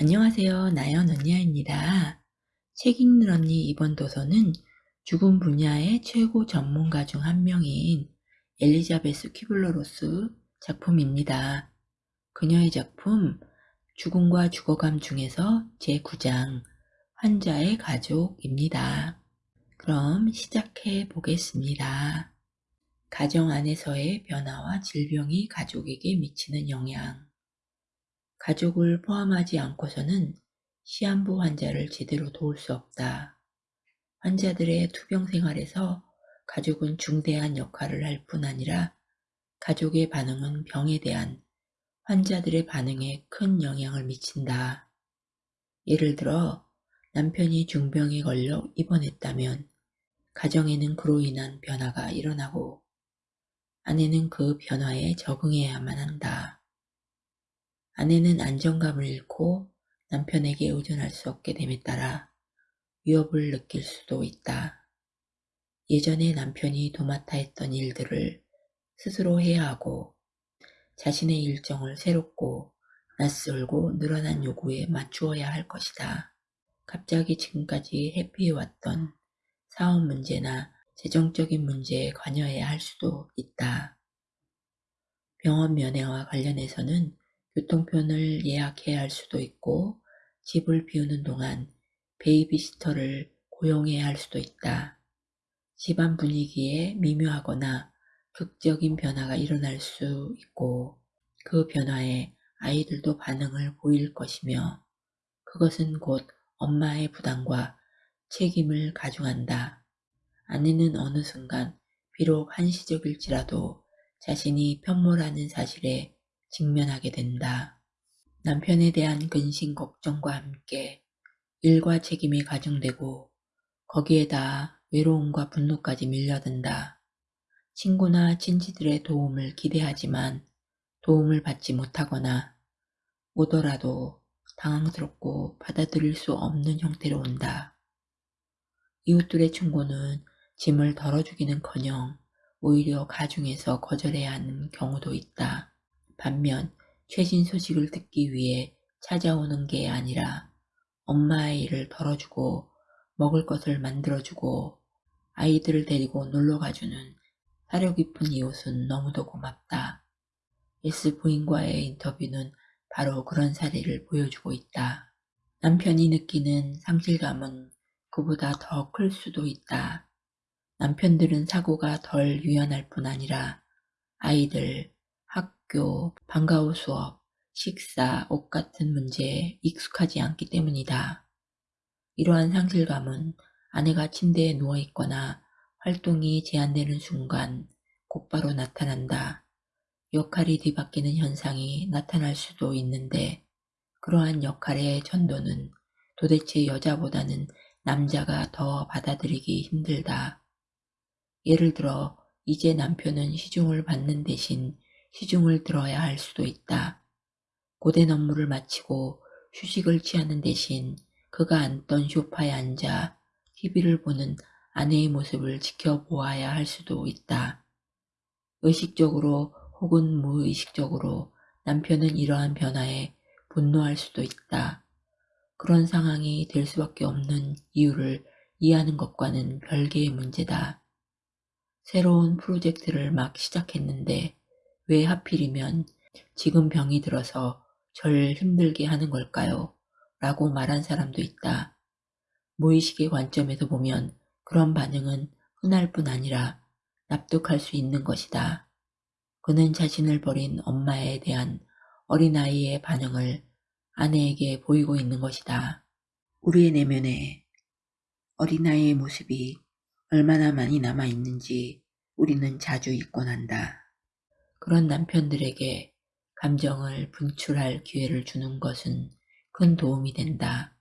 안녕하세요. 나연 언니야입니다. 책 읽는 언니 이번 도서는 죽음 분야의 최고 전문가 중 한 명인 엘리자베스 퀴블러로스 작품입니다. 그녀의 작품 죽음과 죽어감 중에서 제9장 환자의 가족입니다. 그럼 시작해 보겠습니다. 가정 안에서의 변화와 질병이 가족에게 미치는 영향 가족을 포함하지 않고서는 시한부 환자를 제대로 도울 수 없다. 환자들의 투병 생활에서 가족은 중대한 역할을 할 뿐 아니라 가족의 반응은 병에 대한 환자들의 반응에 큰 영향을 미친다. 예를 들어 남편이 중병에 걸려 입원했다면 가정에는 그로 인한 변화가 일어나고 아내는 그 변화에 적응해야만 한다. 아내는 안정감을 잃고 남편에게 의존할 수 없게 됨에 따라 위협을 느낄 수도 있다. 예전에 남편이 도맡아 했던 일들을 스스로 해야 하고 자신의 일정을 새롭고 낯설고 늘어난 요구에 맞추어야 할 것이다. 갑자기 지금까지 회피해왔던 사업 문제나 재정적인 문제에 관여해야 할 수도 있다. 병원 면회와 관련해서는 교통편을 예약해야 할 수도 있고 집을 비우는 동안 베이비시터를 고용해야 할 수도 있다. 집안 분위기에 미묘하거나 극적인 변화가 일어날 수 있고 그 변화에 아이들도 반응을 보일 것이며 그것은 곧 엄마의 부담과 책임을 가중한다. 아내는 어느 순간 비록 한시적일지라도 자신이 편모라는 사실에 직면하게 된다. 남편에 대한 근심 걱정과 함께 일과 책임이 가중되고 거기에다 외로움과 분노까지 밀려든다. 친구나 친지들의 도움을 기대하지만 도움을 받지 못하거나 오더라도 당황스럽고 받아들일 수 없는 형태로 온다. 이웃들의 충고는 짐을 덜어주기는커녕 오히려 가중해서 거절해야 하는 경우도 있다. 반면 최신 소식을 듣기 위해 찾아오는 게 아니라 엄마의 일을 덜어주고 먹을 것을 만들어주고 아이들을 데리고 놀러가주는 사려 깊은 이웃은 너무도 고맙다. S 부인과의 인터뷰는 바로 그런 사례를 보여주고 있다. 남편이 느끼는 상실감은 그보다 더 클 수도 있다. 남편들은 사고가 덜 유연할 뿐 아니라 아이들, 학교, 방과 후 수업, 식사, 옷 같은 문제에 익숙하지 않기 때문이다. 이러한 상실감은 아내가 침대에 누워있거나 활동이 제한되는 순간 곧바로 나타난다. 역할이 뒤바뀌는 현상이 나타날 수도 있는데 그러한 역할의 전도는 도대체 여자보다는 남자가 더 받아들이기 힘들다. 예를 들어 이제 남편은 시중을 받는 대신 시중을 들어야 할 수도 있다. 고된 업무를 마치고 휴식을 취하는 대신 그가 앉던 쇼파에 앉아 TV를 보는 아내의 모습을 지켜보아야 할 수도 있다. 의식적으로 혹은 무의식적으로 남편은 이러한 변화에 분노할 수도 있다. 그런 상황이 될 수밖에 없는 이유를 이해하는 것과는 별개의 문제다. 새로운 프로젝트를 막 시작했는데 왜 하필이면 지금 병이 들어서 절 힘들게 하는 걸까요? 라고 말한 사람도 있다. 무의식의 관점에서 보면 그런 반응은 흔할 뿐 아니라 납득할 수 있는 것이다. 그는 자신을 버린 엄마에 대한 어린아이의 반응을 아내에게 보이고 있는 것이다. 우리의 내면에 어린아이의 모습이 얼마나 많이 남아있는지 우리는 자주 잊곤 한다. 그런 남편들에게 감정을 분출할 기회를 주는 것은 큰 도움이 된다.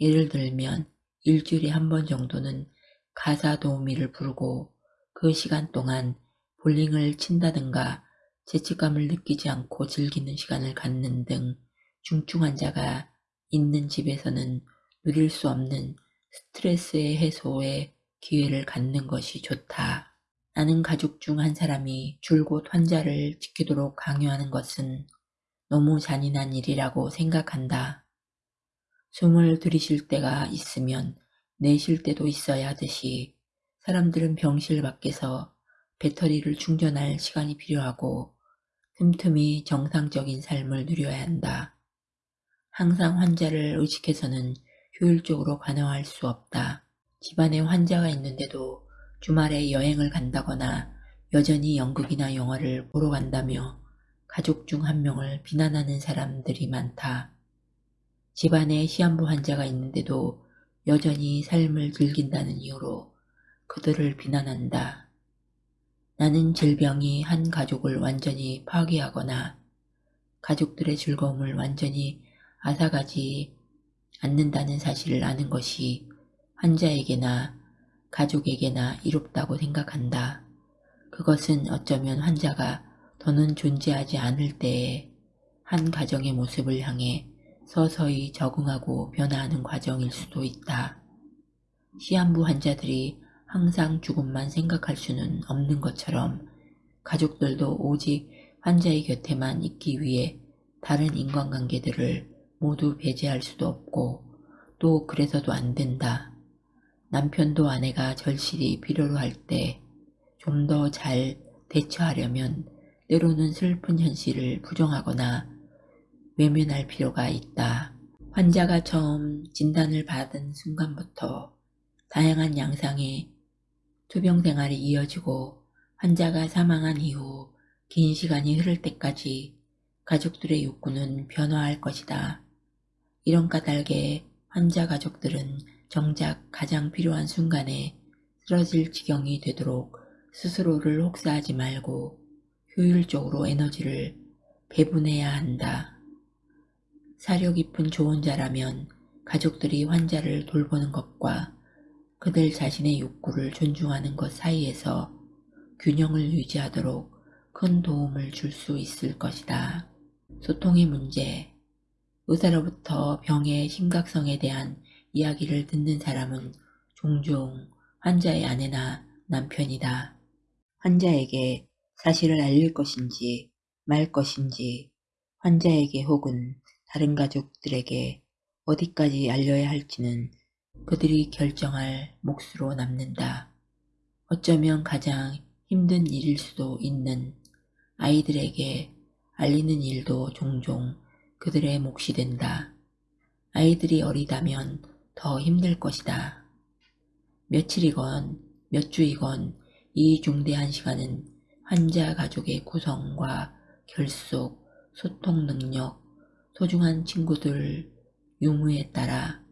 예를 들면 일주일에 한 번 정도는 가사 도우미를 부르고 그 시간 동안 볼링을 친다든가 죄책감을 느끼지 않고 즐기는 시간을 갖는 등 중증 환자가 있는 집에서는 누릴 수 없는 스트레스의 해소에 기회를 갖는 것이 좋다. 나는 가족 중 한 사람이 줄곧 환자를 지키도록 강요하는 것은 너무 잔인한 일이라고 생각한다. 숨을 들이쉴 때가 있으면 내쉴 때도 있어야 하듯이 사람들은 병실 밖에서 배터리를 충전할 시간이 필요하고 틈틈이 정상적인 삶을 누려야 한다. 항상 환자를 의식해서는 효율적으로 관여할 수 없다. 집안에 환자가 있는데도 주말에 여행을 간다거나 여전히 연극이나 영화를 보러 간다며 가족 중 한 명을 비난하는 사람들이 많다. 집안에 시한부 환자가 있는데도 여전히 삶을 즐긴다는 이유로 그들을 비난한다. 나는 질병이 한 가족을 완전히 파괴하거나 가족들의 즐거움을 완전히 앗아가지 않는다는 사실을 아는 것이 환자에게나 가족에게나 이롭다고 생각한다. 그것은 어쩌면 환자가 더는 존재하지 않을 때에 한 가정의 모습을 향해 서서히 적응하고 변화하는 과정일 수도 있다. 시한부 환자들이 항상 죽음만 생각할 수는 없는 것처럼 가족들도 오직 환자의 곁에만 있기 위해 다른 인간관계들을 모두 배제할 수도 없고 또 그래서도 안 된다. 남편도 아내가 절실히 필요로 할 때 좀 더 잘 대처하려면 때로는 슬픈 현실을 부정하거나 외면할 필요가 있다. 환자가 처음 진단을 받은 순간부터 다양한 양상의 투병 생활이 이어지고 환자가 사망한 이후 긴 시간이 흐를 때까지 가족들의 욕구는 변화할 것이다. 이런 까닭에 환자 가족들은 정작 가장 필요한 순간에 쓰러질 지경이 되도록 스스로를 혹사하지 말고 효율적으로 에너지를 배분해야 한다. 사려 깊은 조언자라면 가족들이 환자를 돌보는 것과 그들 자신의 욕구를 존중하는 것 사이에서 균형을 유지하도록 큰 도움을 줄 수 있을 것이다. 소통의 문제 의사로부터 병의 심각성에 대한 이야기를 듣는 사람은 종종 환자의 아내나 남편이다. 환자에게 사실을 알릴 것인지 말 것인지 환자에게 혹은 다른 가족들에게 어디까지 알려야 할지는 그들이 결정할 몫으로 남는다. 어쩌면 가장 힘든 일일 수도 있는 아이들에게 알리는 일도 종종 그들의 몫이 된다. 아이들이 어리다면 더 힘들 것이다. 며칠이건 몇 주이건 이 중대한 시간은 환자 가족의 구성과 결속, 소통 능력, 소중한 친구들 유무에 따라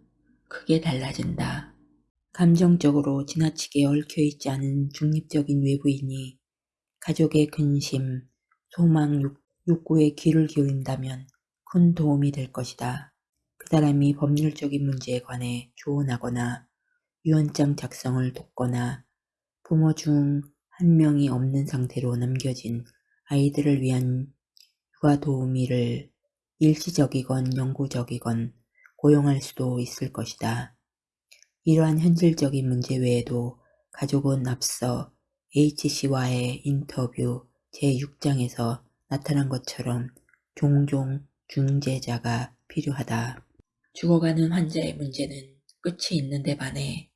크게 달라진다. 감정적으로 지나치게 얽혀있지 않은 중립적인 외부인이 가족의 근심, 소망, 욕구에 귀를 기울인다면 큰 도움이 될 것이다. 그 사람이 법률적인 문제에 관해 조언하거나 유언장 작성을 돕거나 부모 중 한 명이 없는 상태로 남겨진 아이들을 위한 육아 도우미를 일시적이건 영구적이건 고용할 수도 있을 것이다. 이러한 현실적인 문제 외에도 가족은 앞서 H씨와의 인터뷰 제6장에서 나타난 것처럼 종종 중재자가 필요하다. 죽어가는 환자의 문제는 끝이 있는데 반해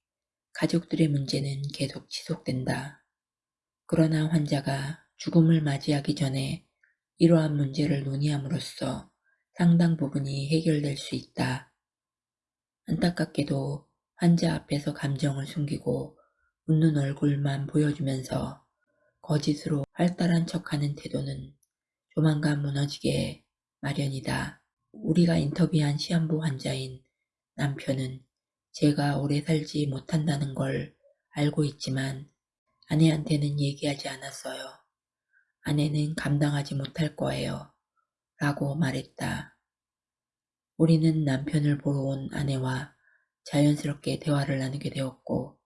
가족들의 문제는 계속 지속된다. 그러나 환자가 죽음을 맞이하기 전에 이러한 문제를 논의함으로써 상당 부분이 해결될 수 있다. 안타깝게도 환자 앞에서 감정을 숨기고 웃는 얼굴만 보여주면서 거짓으로 활달한 척하는 태도는 조만간 무너지게 마련이다. 우리가 인터뷰한 시한부 환자인 남편은 제가 오래 살지 못한다는 걸 알고 있지만 아내한테는 얘기하지 않았어요. 아내는 감당하지 못할 거예요. 라고 말했다. 우리는 남편을 보러 온 아내와 자연스럽게 대화를 나누게 되었고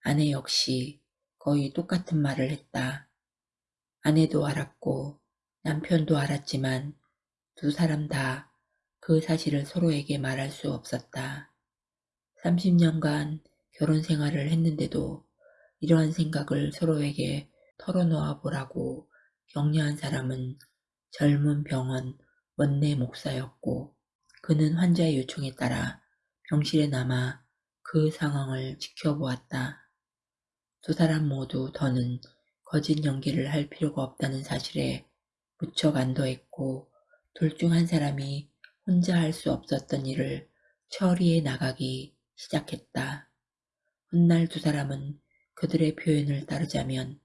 아내 역시 거의 똑같은 말을 했다. 아내도 알았고 남편도 알았지만 두 사람 다 그 사실을 서로에게 말할 수 없었다. 30년간 결혼 생활을 했는데도 이러한 생각을 서로에게 털어놓아 보라고 격려한 사람은 젊은 병원 원내 목사였고 그는 환자의 요청에 따라 병실에 남아 그 상황을 지켜보았다. 두 사람 모두 더는 거짓 연기를 할 필요가 없다는 사실에 무척 안도했고 둘 중 한 사람이 혼자 할 수 없었던 일을 처리해 나가기 시작했다. 훗날 두 사람은 그들의 표현을 따르자면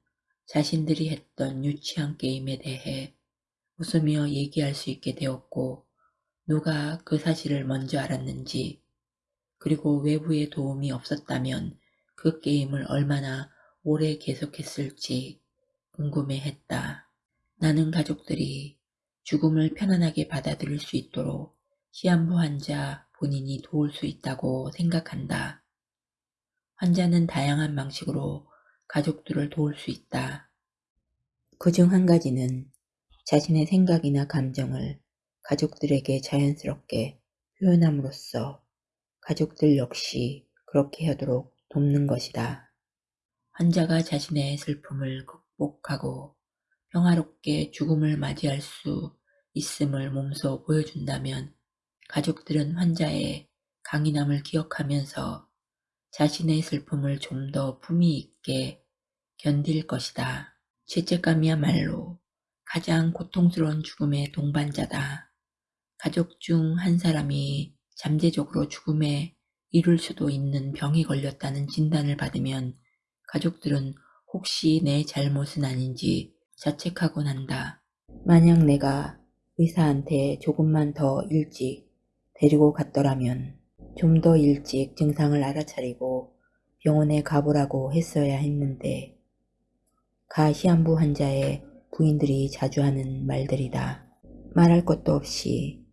자신들이 했던 유치한 게임에 대해 웃으며 얘기할 수 있게 되었고 누가 그 사실을 먼저 알았는지 그리고 외부의 도움이 없었다면 그 게임을 얼마나 오래 계속했을지 궁금해했다. 나는 가족들이 죽음을 편안하게 받아들일 수 있도록 시한부 환자 본인이 도울 수 있다고 생각한다. 환자는 다양한 방식으로 가족들을 도울 수 있다. 그 중 한 가지는 자신의 생각이나 감정을 가족들에게 자연스럽게 표현함으로써 가족들 역시 그렇게 하도록 돕는 것이다. 환자가 자신의 슬픔을 극복하고 평화롭게 죽음을 맞이할 수 있음을 몸소 보여준다면 가족들은 환자의 강인함을 기억하면서 자신의 슬픔을 좀 더 품위 있게 견딜 것이다. 죄책감이야말로 가장 고통스러운 죽음의 동반자다. 가족 중 한 사람이 잠재적으로 죽음에 이를 수도 있는 병이 걸렸다는 진단을 받으면 가족들은 혹시 내 잘못은 아닌지 자책하곤 한다. 만약 내가 의사한테 조금만 더 일찍 데리고 갔더라면 좀 더 일찍 증상을 알아차리고 병원에 가보라고 했어야 했는데 가 시한부 환자의 부인들이 자주 하는 말들이다. 말할 것도 없이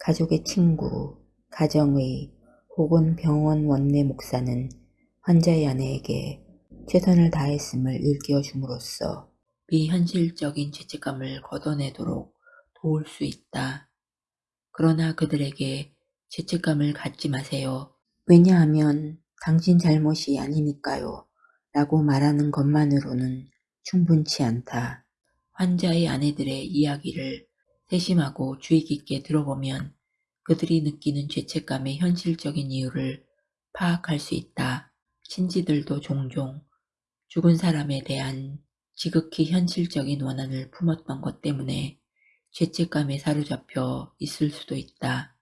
가족의 친구, 가정의 혹은 병원 원내 목사는 환자의 아내에게 최선을 다했음을 일깨워 줌으로써 비현실적인 죄책감을 걷어내도록 도울 수 있다. 그러나 그들에게 죄책감을 갖지 마세요. 왜냐하면 당신 잘못이 아니니까요. 라고 말하는 것만으로는 충분치 않다. 환자의 아내들의 이야기를 세심하고 주의 깊게 들어보면 그들이 느끼는 죄책감의 현실적인 이유를 파악할 수 있다. 친지들도 종종 죽은 사람에 대한 지극히 현실적인 원한을 품었던 것 때문에 죄책감에 사로잡혀 있을 수도 있다.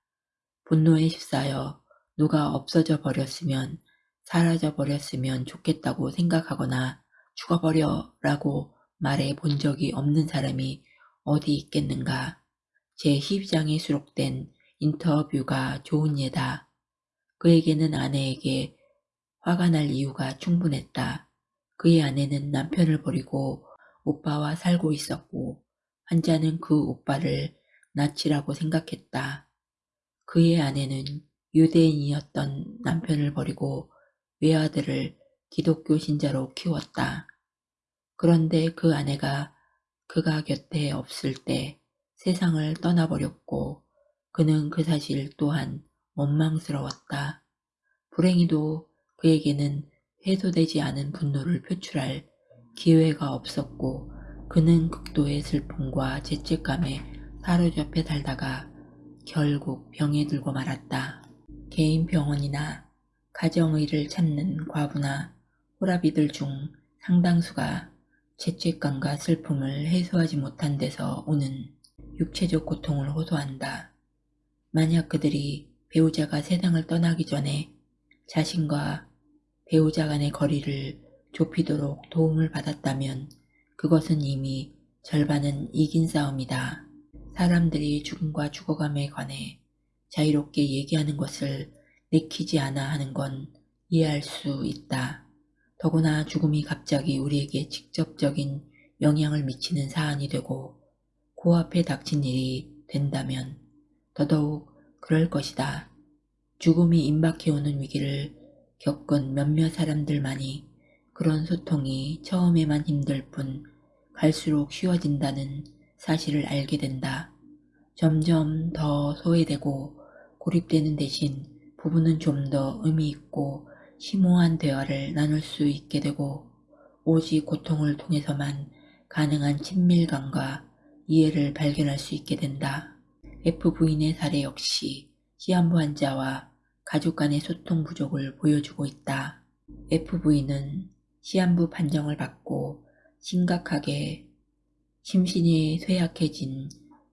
분노에 휩싸여 누가 없어져 버렸으면 사라져 버렸으면 좋겠다고 생각하거나 죽어버려 라고 말해 본 적이 없는 사람이 어디 있겠는가. 제 12장에 수록된 인터뷰가 좋은 예다. 그에게는 아내에게 화가 날 이유가 충분했다. 그의 아내는 남편을 버리고 오빠와 살고 있었고 환자는 그 오빠를 낯이라고 생각했다. 그의 아내는 유대인이었던 남편을 버리고 외아들을 기독교 신자로 키웠다. 그런데 그 아내가 그가 곁에 없을 때 세상을 떠나버렸고 그는 그 사실 또한 원망스러웠다. 불행히도 그에게는 해소되지 않은 분노를 표출할 기회가 없었고 그는 극도의 슬픔과 죄책감에 사로잡혀 살다가 결국 병에 들고 말았다. 개인 병원이나 가정의를 찾는 과부나 호라비들 중 상당수가 죄책감과 슬픔을 해소하지 못한 데서 오는 육체적 고통을 호소한다. 만약 그들이 배우자가 세상을 떠나기 전에 자신과 배우자 간의 거리를 좁히도록 도움을 받았다면 그것은 이미 절반은 이긴 싸움이다. 사람들이 죽음과 죽어감에 관해 자유롭게 얘기하는 것을 내키지 않아 하는 건 이해할 수 있다. 더구나 죽음이 갑자기 우리에게 직접적인 영향을 미치는 사안이 되고 코앞에 닥친 일이 된다면 더더욱 그럴 것이다. 죽음이 임박해오는 위기를 겪은 몇몇 사람들만이 그런 소통이 처음에만 힘들 뿐 갈수록 쉬워진다는 사실을 알게 된다. 점점 더 소외되고 고립되는 대신 부부는 좀 더 의미있고 심오한 대화를 나눌 수 있게 되고 오직 고통을 통해서만 가능한 친밀감과 이해를 발견할 수 있게 된다. F 부인의 사례 역시 시한부 환자와 가족 간의 소통 부족을 보여주고 있다. FV는 시한부 판정을 받고 심각하게 심신이 쇠약해진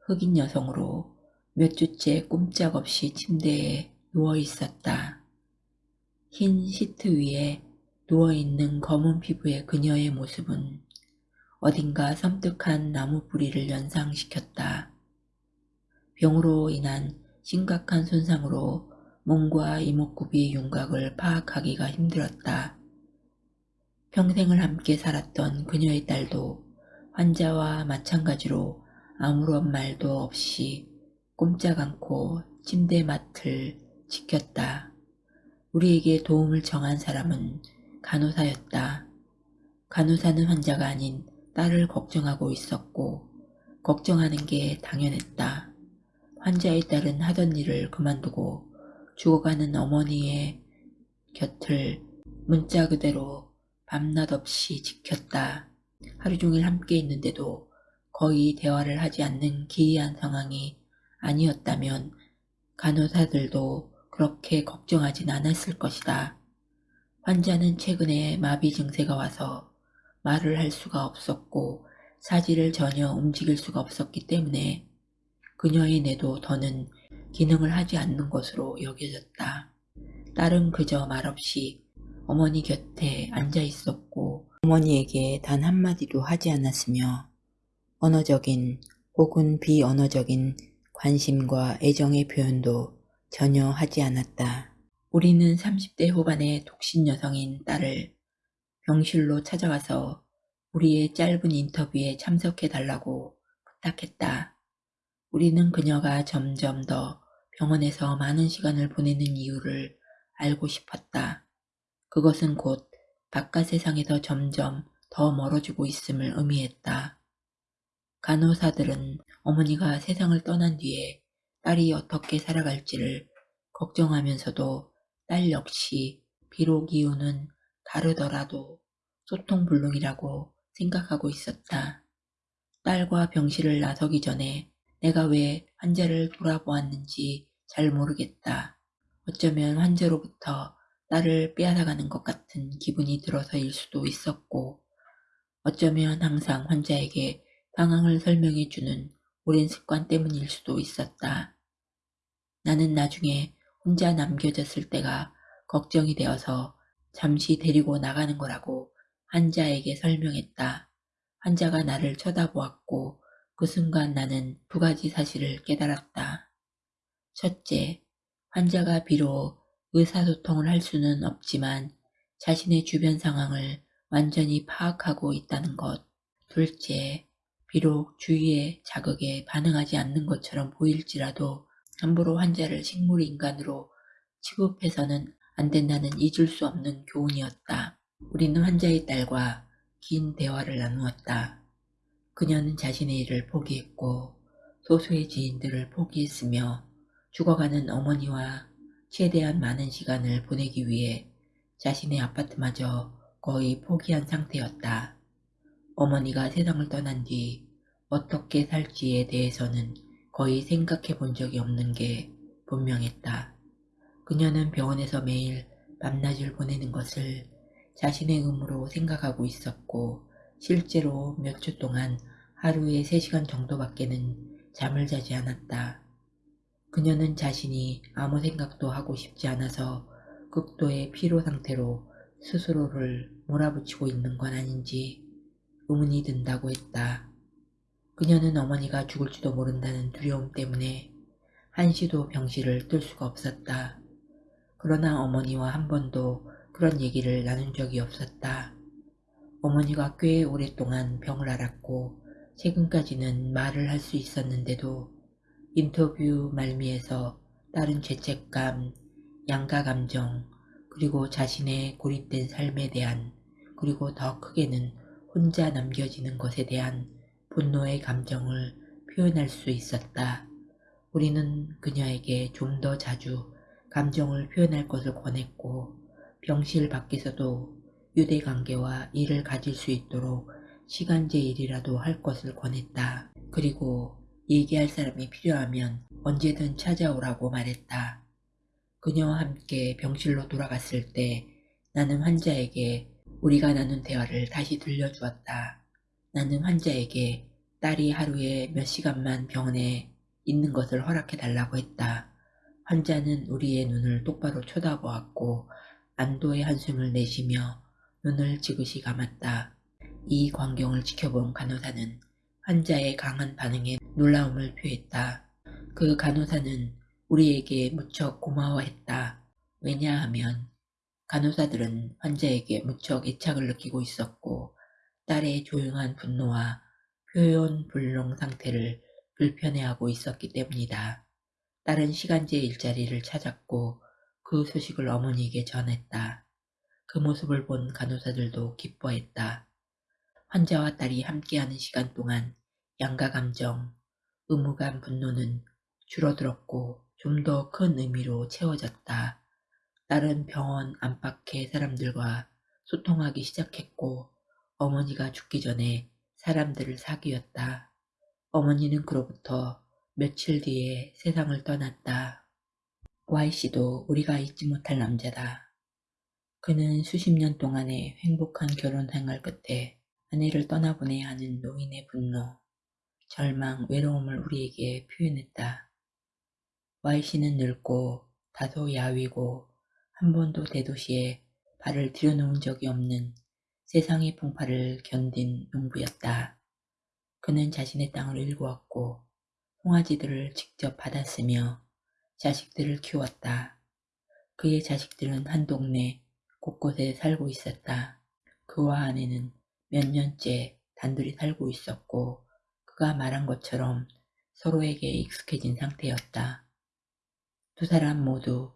흑인 여성으로 몇 주째 꼼짝없이 침대에 누워 있었다. 흰 시트 위에 누워있는 검은 피부의 그녀의 모습은 어딘가 섬뜩한 나무 뿌리를 연상시켰다. 병으로 인한 심각한 손상으로 몸과 이목구비의 윤곽을 파악하기가 힘들었다. 평생을 함께 살았던 그녀의 딸도 환자와 마찬가지로 아무런 말도 없이 꼼짝 않고 침대 맡을 지켰다. 우리에게 도움을 정한 사람은 간호사였다. 간호사는 환자가 아닌 딸을 걱정하고 있었고 걱정하는 게 당연했다. 환자의 딸은 하던 일을 그만두고 죽어가는 어머니의 곁을 문자 그대로 밤낮 없이 지켰다. 하루 종일 함께 있는데도 거의 대화를 하지 않는 기이한 상황이 아니었다면 간호사들도 그렇게 걱정하진 않았을 것이다. 환자는 최근에 마비 증세가 와서 말을 할 수가 없었고 사지를 전혀 움직일 수가 없었기 때문에 그녀의 뇌도 더는 기능을 하지 않는 것으로 여겨졌다. 딸은 그저 말없이 어머니 곁에 앉아 있었고 어머니에게 단 한마디도 하지 않았으며 언어적인 혹은 비언어적인 관심과 애정의 표현도 전혀 하지 않았다. 우리는 30대 후반의 독신 여성인 딸을 병실로 찾아가서 우리의 짧은 인터뷰에 참석해 달라고 부탁했다. 우리는 그녀가 점점 더 병원에서 많은 시간을 보내는 이유를 알고 싶었다. 그것은 곧 바깥 세상에서 점점 더 멀어지고 있음을 의미했다. 간호사들은 어머니가 세상을 떠난 뒤에 딸이 어떻게 살아갈지를 걱정하면서도 딸 역시 비록 이유는 다르더라도 소통불능이라고 생각하고 있었다. 딸과 병실을 나서기 전에 내가 왜 환자를 돌아보았는지 잘 모르겠다. 어쩌면 환자로부터 딸을 빼앗아가는 것 같은 기분이 들어서일 수도 있었고 어쩌면 항상 환자에게 상황을 설명해 주는 오랜 습관 때문일 수도 있었다. 나는 나중에 혼자 남겨졌을 때가 걱정이 되어서 잠시 데리고 나가는 거라고 환자에게 설명했다. 환자가 나를 쳐다보았고 그 순간 나는 두 가지 사실을 깨달았다. 첫째, 환자가 비록 의사소통을 할 수는 없지만 자신의 주변 상황을 완전히 파악하고 있다는 것. 둘째, 비록 주위의 자극에 반응하지 않는 것처럼 보일지라도 함부로 환자를 식물인간으로 취급해서는 안 된다는 잊을 수 없는 교훈이었다. 우리는 환자의 딸과 긴 대화를 나누었다. 그녀는 자신의 일을 포기했고 소수의 지인들을 포기했으며 죽어가는 어머니와 최대한 많은 시간을 보내기 위해 자신의 아파트마저 거의 포기한 상태였다. 어머니가 세상을 떠난 뒤 어떻게 살지에 대해서는 거의 생각해 본 적이 없는 게 분명했다. 그녀는 병원에서 매일 밤낮을 보내는 것을 자신의 의무로 생각하고 있었고 실제로 몇 주 동안 하루에 3시간 정도밖에는 잠을 자지 않았다. 그녀는 자신이 아무 생각도 하고 싶지 않아서 극도의 피로 상태로 스스로를 몰아붙이고 있는 건 아닌지 의문이 든다고 했다. 그녀는 어머니가 죽을지도 모른다는 두려움 때문에 한시도 병실을 뜰 수가 없었다. 그러나 어머니와 한 번도 그런 얘기를 나눈 적이 없었다. 어머니가 꽤 오랫동안 병을 앓았고 최근까지는 말을 할 수 있었는데도 인터뷰 말미에서 따른 죄책감, 양가 감정, 그리고 자신의 고립된 삶에 대한 그리고 더 크게는 혼자 남겨지는 것에 대한 분노의 감정을 표현할 수 있었다. 우리는 그녀에게 좀 더 자주 감정을 표현할 것을 권했고 병실 밖에서도 유대관계와 일을 가질 수 있도록 시간제 일이라도 할 것을 권했다. 그리고 얘기할 사람이 필요하면 언제든 찾아오라고 말했다. 그녀와 함께 병실로 돌아갔을 때 나는 환자에게 우리가 나눈 대화를 다시 들려주었다. 나는 환자에게 딸이 하루에 몇 시간만 병원에 있는 것을 허락해 달라고 했다. 환자는 우리의 눈을 똑바로 쳐다보았고 안도의 한숨을 내쉬며 눈을 지그시 감았다. 이 광경을 지켜본 간호사는 환자의 강한 반응에 놀라움을 표했다. 그 간호사는 우리에게 무척 고마워했다. 왜냐하면 간호사들은 환자에게 무척 애착을 느끼고 있었고 딸의 조용한 분노와 표현 불능 상태를 불편해하고 있었기 때문이다. 딸은 시간제 일자리를 찾았고 그 소식을 어머니에게 전했다. 그 모습을 본 간호사들도 기뻐했다. 환자와 딸이 함께하는 시간 동안 양가 감정, 의무감 분노는 줄어들었고 좀 더 큰 의미로 채워졌다. 딸은 병원 안팎의 사람들과 소통하기 시작했고 어머니가 죽기 전에 사람들을 사귀었다. 어머니는 그로부터 며칠 뒤에 세상을 떠났다. Y씨도 우리가 잊지 못할 남자다. 그는 수십 년 동안의 행복한 결혼 생활 끝에 아내를 떠나보내야 하는 노인의 분노, 절망, 외로움을 우리에게 표현했다. Y씨는 늙고 다소 야위고 한 번도 대도시에 발을 들여놓은 적이 없는 세상의 풍파를 견딘 농부였다. 그는 자신의 땅을 일구었고 송아지들을 직접 받았으며 자식들을 키웠다. 그의 자식들은 한 동네 곳곳에 살고 있었다. 그와 아내는 몇 년째 단둘이 살고 있었고 그가 말한 것처럼 서로에게 익숙해진 상태였다. 두 사람 모두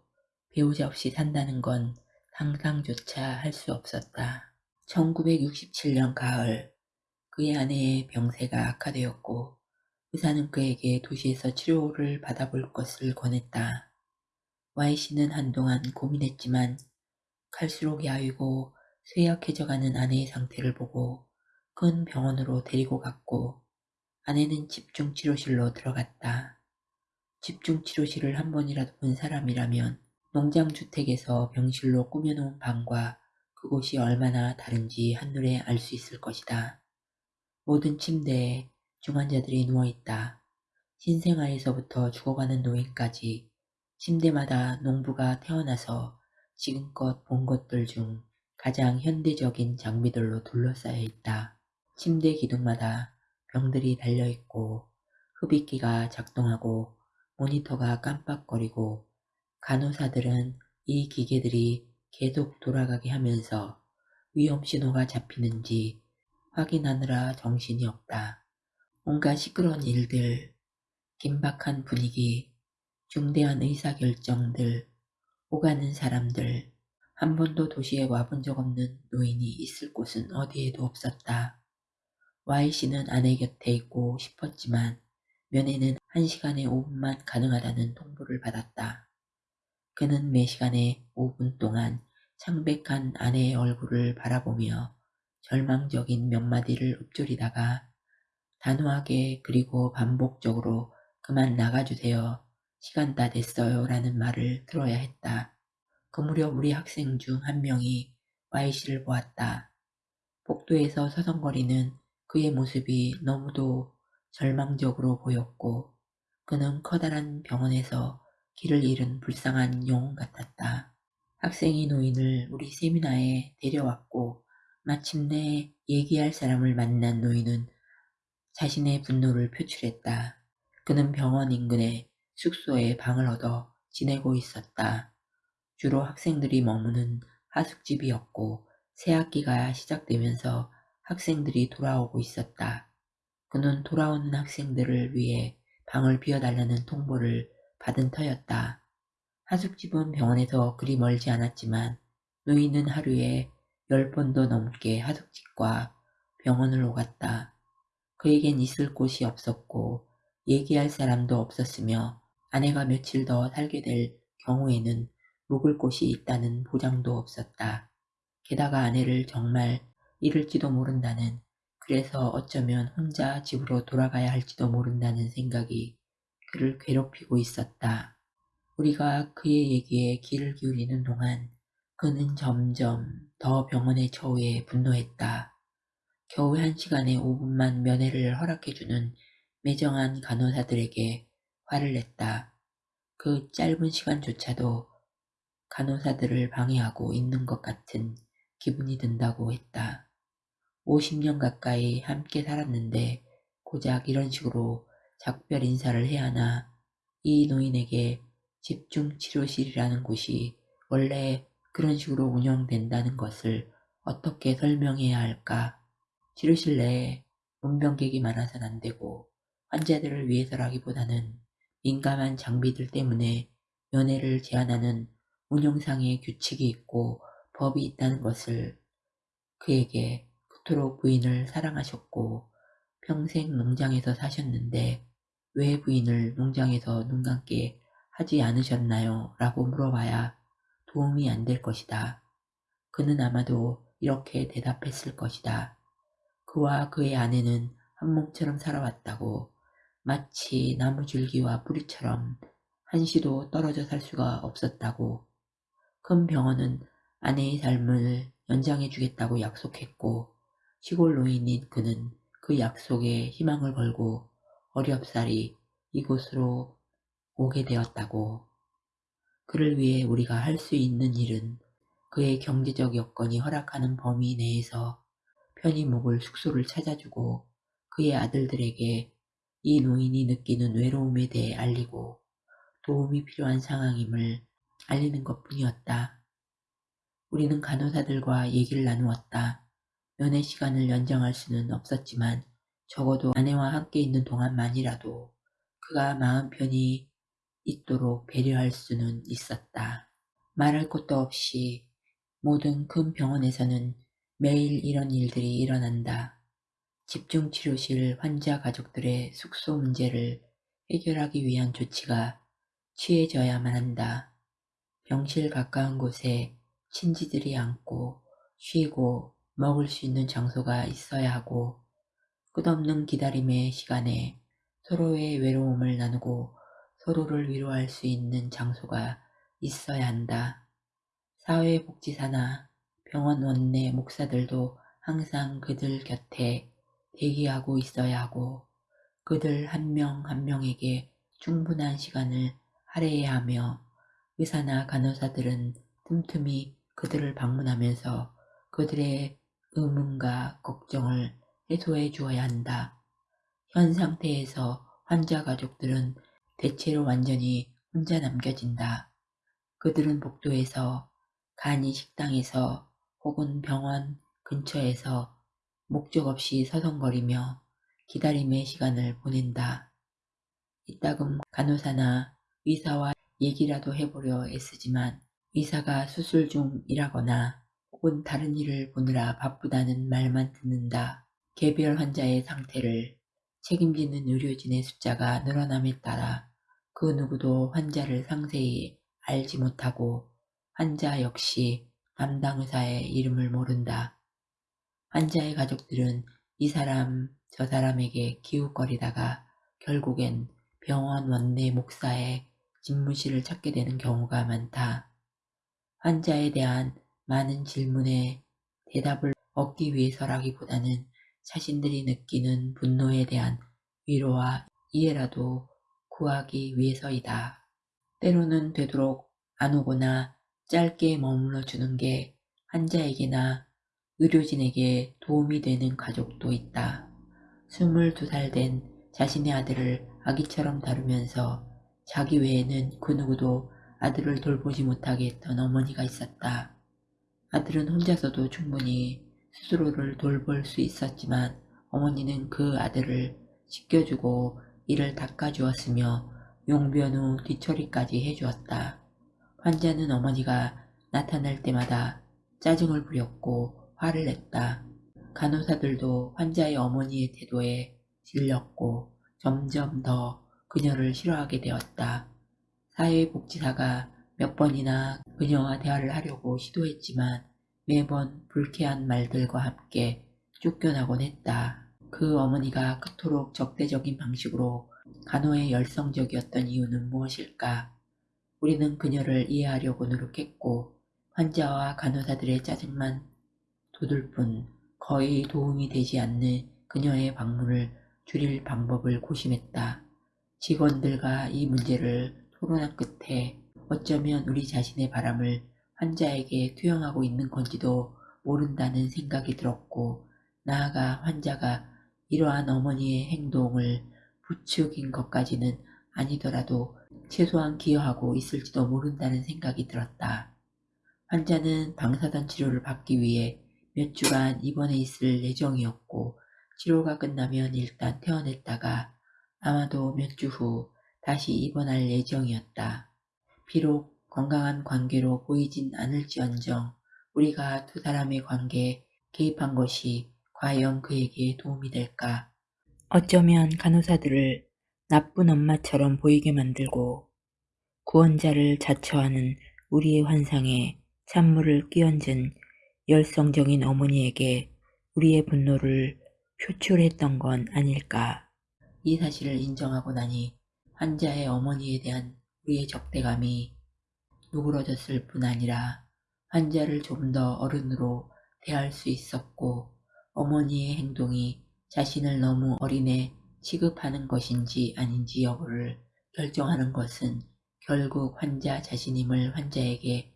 배우자 없이 산다는 건 상상조차 할 수 없었다. 1967년 가을 그의 아내의 병세가 악화되었고 의사는 그에게 도시에서 치료를 받아볼 것을 권했다. Y씨는 한동안 고민했지만 갈수록 야위고 쇠약해져가는 아내의 상태를 보고 큰 병원으로 데리고 갔고 아내는 집중치료실로 들어갔다. 집중치료실을 한 번이라도 본 사람이라면 농장주택에서 병실로 꾸며놓은 방과 그곳이 얼마나 다른지 한눈에 알 수 있을 것이다. 모든 침대에 중환자들이 누워있다. 신생아에서부터 죽어가는 노인까지 침대마다 농부가 태어나서 지금껏 본 것들 중 가장 현대적인 장비들로 둘러싸여 있다. 침대 기둥마다 병들이 달려있고 흡입기가 작동하고 모니터가 깜빡거리고 간호사들은 이 기계들이 계속 돌아가게 하면서 위험 신호가 잡히는지 확인하느라 정신이 없다. 온갖 시끄러운 일들, 긴박한 분위기, 중대한 의사결정들, 오가는 사람들, 한 번도 도시에 와본 적 없는 노인이 있을 곳은 어디에도 없었다. Y씨는 아내 곁에 있고 싶었지만 면회는 한 시간에 5분만 가능하다는 통보를 받았다. 그는 매 시간에 5분 동안 창백한 아내의 얼굴을 바라보며 절망적인 몇 마디를 읊조리다가 단호하게 그리고 반복적으로 그만 나가주세요. 시간 다 됐어요. 라는 말을 들어야 했다. 그 무렵 우리 학생 중 한 명이 Y씨를 보았다. 복도에서 서성거리는 그의 모습이 너무도 절망적으로 보였고 그는 커다란 병원에서 길을 잃은 불쌍한 영웅 같았다. 학생이 노인을 우리 세미나에 데려왔고 마침내 얘기할 사람을 만난 노인은 자신의 분노를 표출했다. 그는 병원 인근에 숙소에 방을 얻어 지내고 있었다. 주로 학생들이 머무는 하숙집이었고 새학기가 시작되면서 학생들이 돌아오고 있었다. 그는 돌아오는 학생들을 위해 방을 비워달라는 통보를 받은 터였다. 하숙집은 병원에서 그리 멀지 않았지만 노인은 하루에 열 번도 넘게 하숙집과 병원을 오갔다. 그에겐 있을 곳이 없었고 얘기할 사람도 없었으며 아내가 며칠 더 살게 될 경우에는 묵을 곳이 있다는 보장도 없었다. 게다가 아내를 정말 잃을지도 모른다는 그래서 어쩌면 혼자 집으로 돌아가야 할지도 모른다는 생각이 그를 괴롭히고 있었다. 우리가 그의 얘기에 귀를 기울이는 동안 그는 점점 더 병원의 처우에 분노했다. 겨우 한 시간에 5분만 면회를 허락해주는 매정한 간호사들에게 화를 냈다. 그 짧은 시간조차도 간호사들을 방해하고 있는 것 같은 기분이 든다고 했다. 50년 가까이 함께 살았는데 고작 이런 식으로 작별 인사를 해야 하나 이 노인에게 집중치료실이라는 곳이 원래 그런 식으로 운영된다는 것을 어떻게 설명해야 할까? 치료실 내에 문병객이 많아서는 안 되고 환자들을 위해서라기보다는 민감한 장비들 때문에 면회를 제한하는 운영상의 규칙이 있고 법이 있다는 것을 그에게 그토록 부인을 사랑하셨고 평생 농장에서 사셨는데 왜 부인을 농장에서 눈 감게 하지 않으셨나요? 라고 물어봐야 도움이 안 될 것이다. 그는 아마도 이렇게 대답했을 것이다. 그와 그의 아내는 한 몸처럼 살아왔다고 마치 나무줄기와 뿌리처럼 한시도 떨어져 살 수가 없었다고 큰 병원은 아내의 삶을 연장해 주겠다고 약속했고 시골 노인인 그는 그 약속에 희망을 걸고 어렵사리 이곳으로 오게 되었다고. 그를 위해 우리가 할 수 있는 일은 그의 경제적 여건이 허락하는 범위 내에서 편히 묵을 숙소를 찾아주고 그의 아들들에게 이 노인이 느끼는 외로움에 대해 알리고 도움이 필요한 상황임을 알리는 것 뿐이었다. 우리는 간호사들과 얘기를 나누었다. 면회 시간을 연장할 수는 없었지만 적어도 아내와 함께 있는 동안만이라도 그가 마음 편히 있도록 배려할 수는 있었다. 말할 것도 없이 모든 큰 병원에서는 매일 이런 일들이 일어난다. 집중치료실 환자 가족들의 숙소 문제를 해결하기 위한 조치가 취해져야만 한다. 병실 가까운 곳에 친지들이 앉고 쉬고 먹을 수 있는 장소가 있어야 하고 끝없는 기다림의 시간에 서로의 외로움을 나누고 서로를 위로할 수 있는 장소가 있어야 한다. 사회복지사나 병원 원내 목사들도 항상 그들 곁에 대기하고 있어야 하고 그들 한 명한 명에게 충분한 시간을 할애해야 하며 의사나 간호사들은 틈틈이 그들을 방문하면서 그들의 의문과 걱정을 해소해 주어야 한다. 현 상태에서 환자 가족들은 대체로 완전히 혼자 남겨진다. 그들은 복도에서 간이 식당에서 혹은 병원 근처에서 목적 없이 서성거리며 기다림의 시간을 보낸다. 이따금 간호사나 의사와 얘기라도 해보려 애쓰지만 의사가 수술 중이라거나 혹은 다른 일을 보느라 바쁘다는 말만 듣는다. 개별 환자의 상태를 책임지는 의료진의 숫자가 늘어남에 따라 그 누구도 환자를 상세히 알지 못하고 환자 역시 담당 의사의 이름을 모른다. 환자의 가족들은 이 사람 저 사람에게 기웃거리다가 결국엔 병원 원내 목사의 집무실을 찾게 되는 경우가 많다. 환자에 대한 많은 질문에 대답을 얻기 위해서라기보다는 자신들이 느끼는 분노에 대한 위로와 이해라도 구하기 위해서이다. 때로는 되도록 안 오거나 짧게 머물러 주는 게 환자에게나 의료진에게 도움이 되는 가족도 있다. 22살 된 자신의 아들을 아기처럼 다루면서 자기 외에는 그 누구도 아들을 돌보지 못하게 했던 어머니가 있었다. 아들은 혼자서도 충분히 스스로를 돌볼 수 있었지만 어머니는 그 아들을 씻겨주고 이를 닦아주었으며 용변 후 뒤처리까지 해주었다. 환자는 어머니가 나타날 때마다 짜증을 부렸고 화를 냈다. 간호사들도 환자의 어머니의 태도에 질렸고 점점 더 그녀를 싫어하게 되었다. 사회복지사가 몇 번이나 그녀와 대화를 하려고 시도했지만 매번 불쾌한 말들과 함께 쫓겨나곤 했다. 그 어머니가 그토록 적대적인 방식으로 간호에 열성적이었던 이유는 무엇일까? 우리는 그녀를 이해하려고 노력했고 환자와 간호사들의 짜증만 돋을 뿐 거의 도움이 되지 않는 그녀의 방문을 줄일 방법을 고심했다. 직원들과 이 문제를 토론한 끝에 어쩌면 우리 자신의 바람을 환자에게 투영하고 있는 건지도 모른다는 생각이 들었고 나아가 환자가 이러한 어머니의 행동을 부추긴 것까지는 아니더라도 최소한 기여하고 있을지도 모른다는 생각이 들었다. 환자는 방사선 치료를 받기 위해 몇 주간 입원해 있을 예정이었고 치료가 끝나면 일단 퇴원했다가 아마도 몇 주 후 다시 입원할 예정이었다. 비록 건강한 관계로 보이진 않을지언정 우리가 두 사람의 관계에 개입한 것이 과연 그에게 도움이 될까? 어쩌면 간호사들을 나쁜 엄마처럼 보이게 만들고 구원자를 자처하는 우리의 환상에 찬물을 끼얹은 열성적인 어머니에게 우리의 분노를 표출했던 건 아닐까. 이 사실을 인정하고 나니 환자의 어머니에 대한 우리의 적대감이 누그러졌을 뿐 아니라 환자를 좀 더 어른으로 대할 수 있었고 어머니의 행동이 자신을 너무 어린애 취급하는 것인지 아닌지 여부를 결정하는 것은 결국 환자 자신임을 환자에게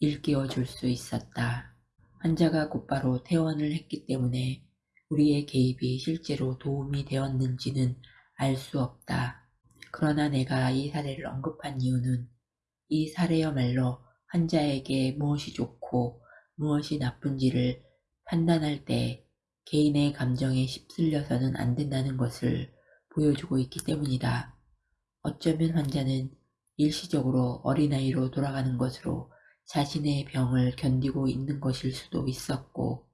일깨워 줄 수 있었다. 환자가 곧바로 퇴원을 했기 때문에 우리의 개입이 실제로 도움이 되었는지는 알 수 없다. 그러나 내가 이 사례를 언급한 이유는 이 사례야말로 환자에게 무엇이 좋고 무엇이 나쁜지를 판단할 때 개인의 감정에 휩쓸려서는 안 된다는 것을 보여주고 있기 때문이다. 어쩌면 환자는 일시적으로 어린아이로 돌아가는 것으로 자신의 병을 견디고 있는 것일 수도 있었고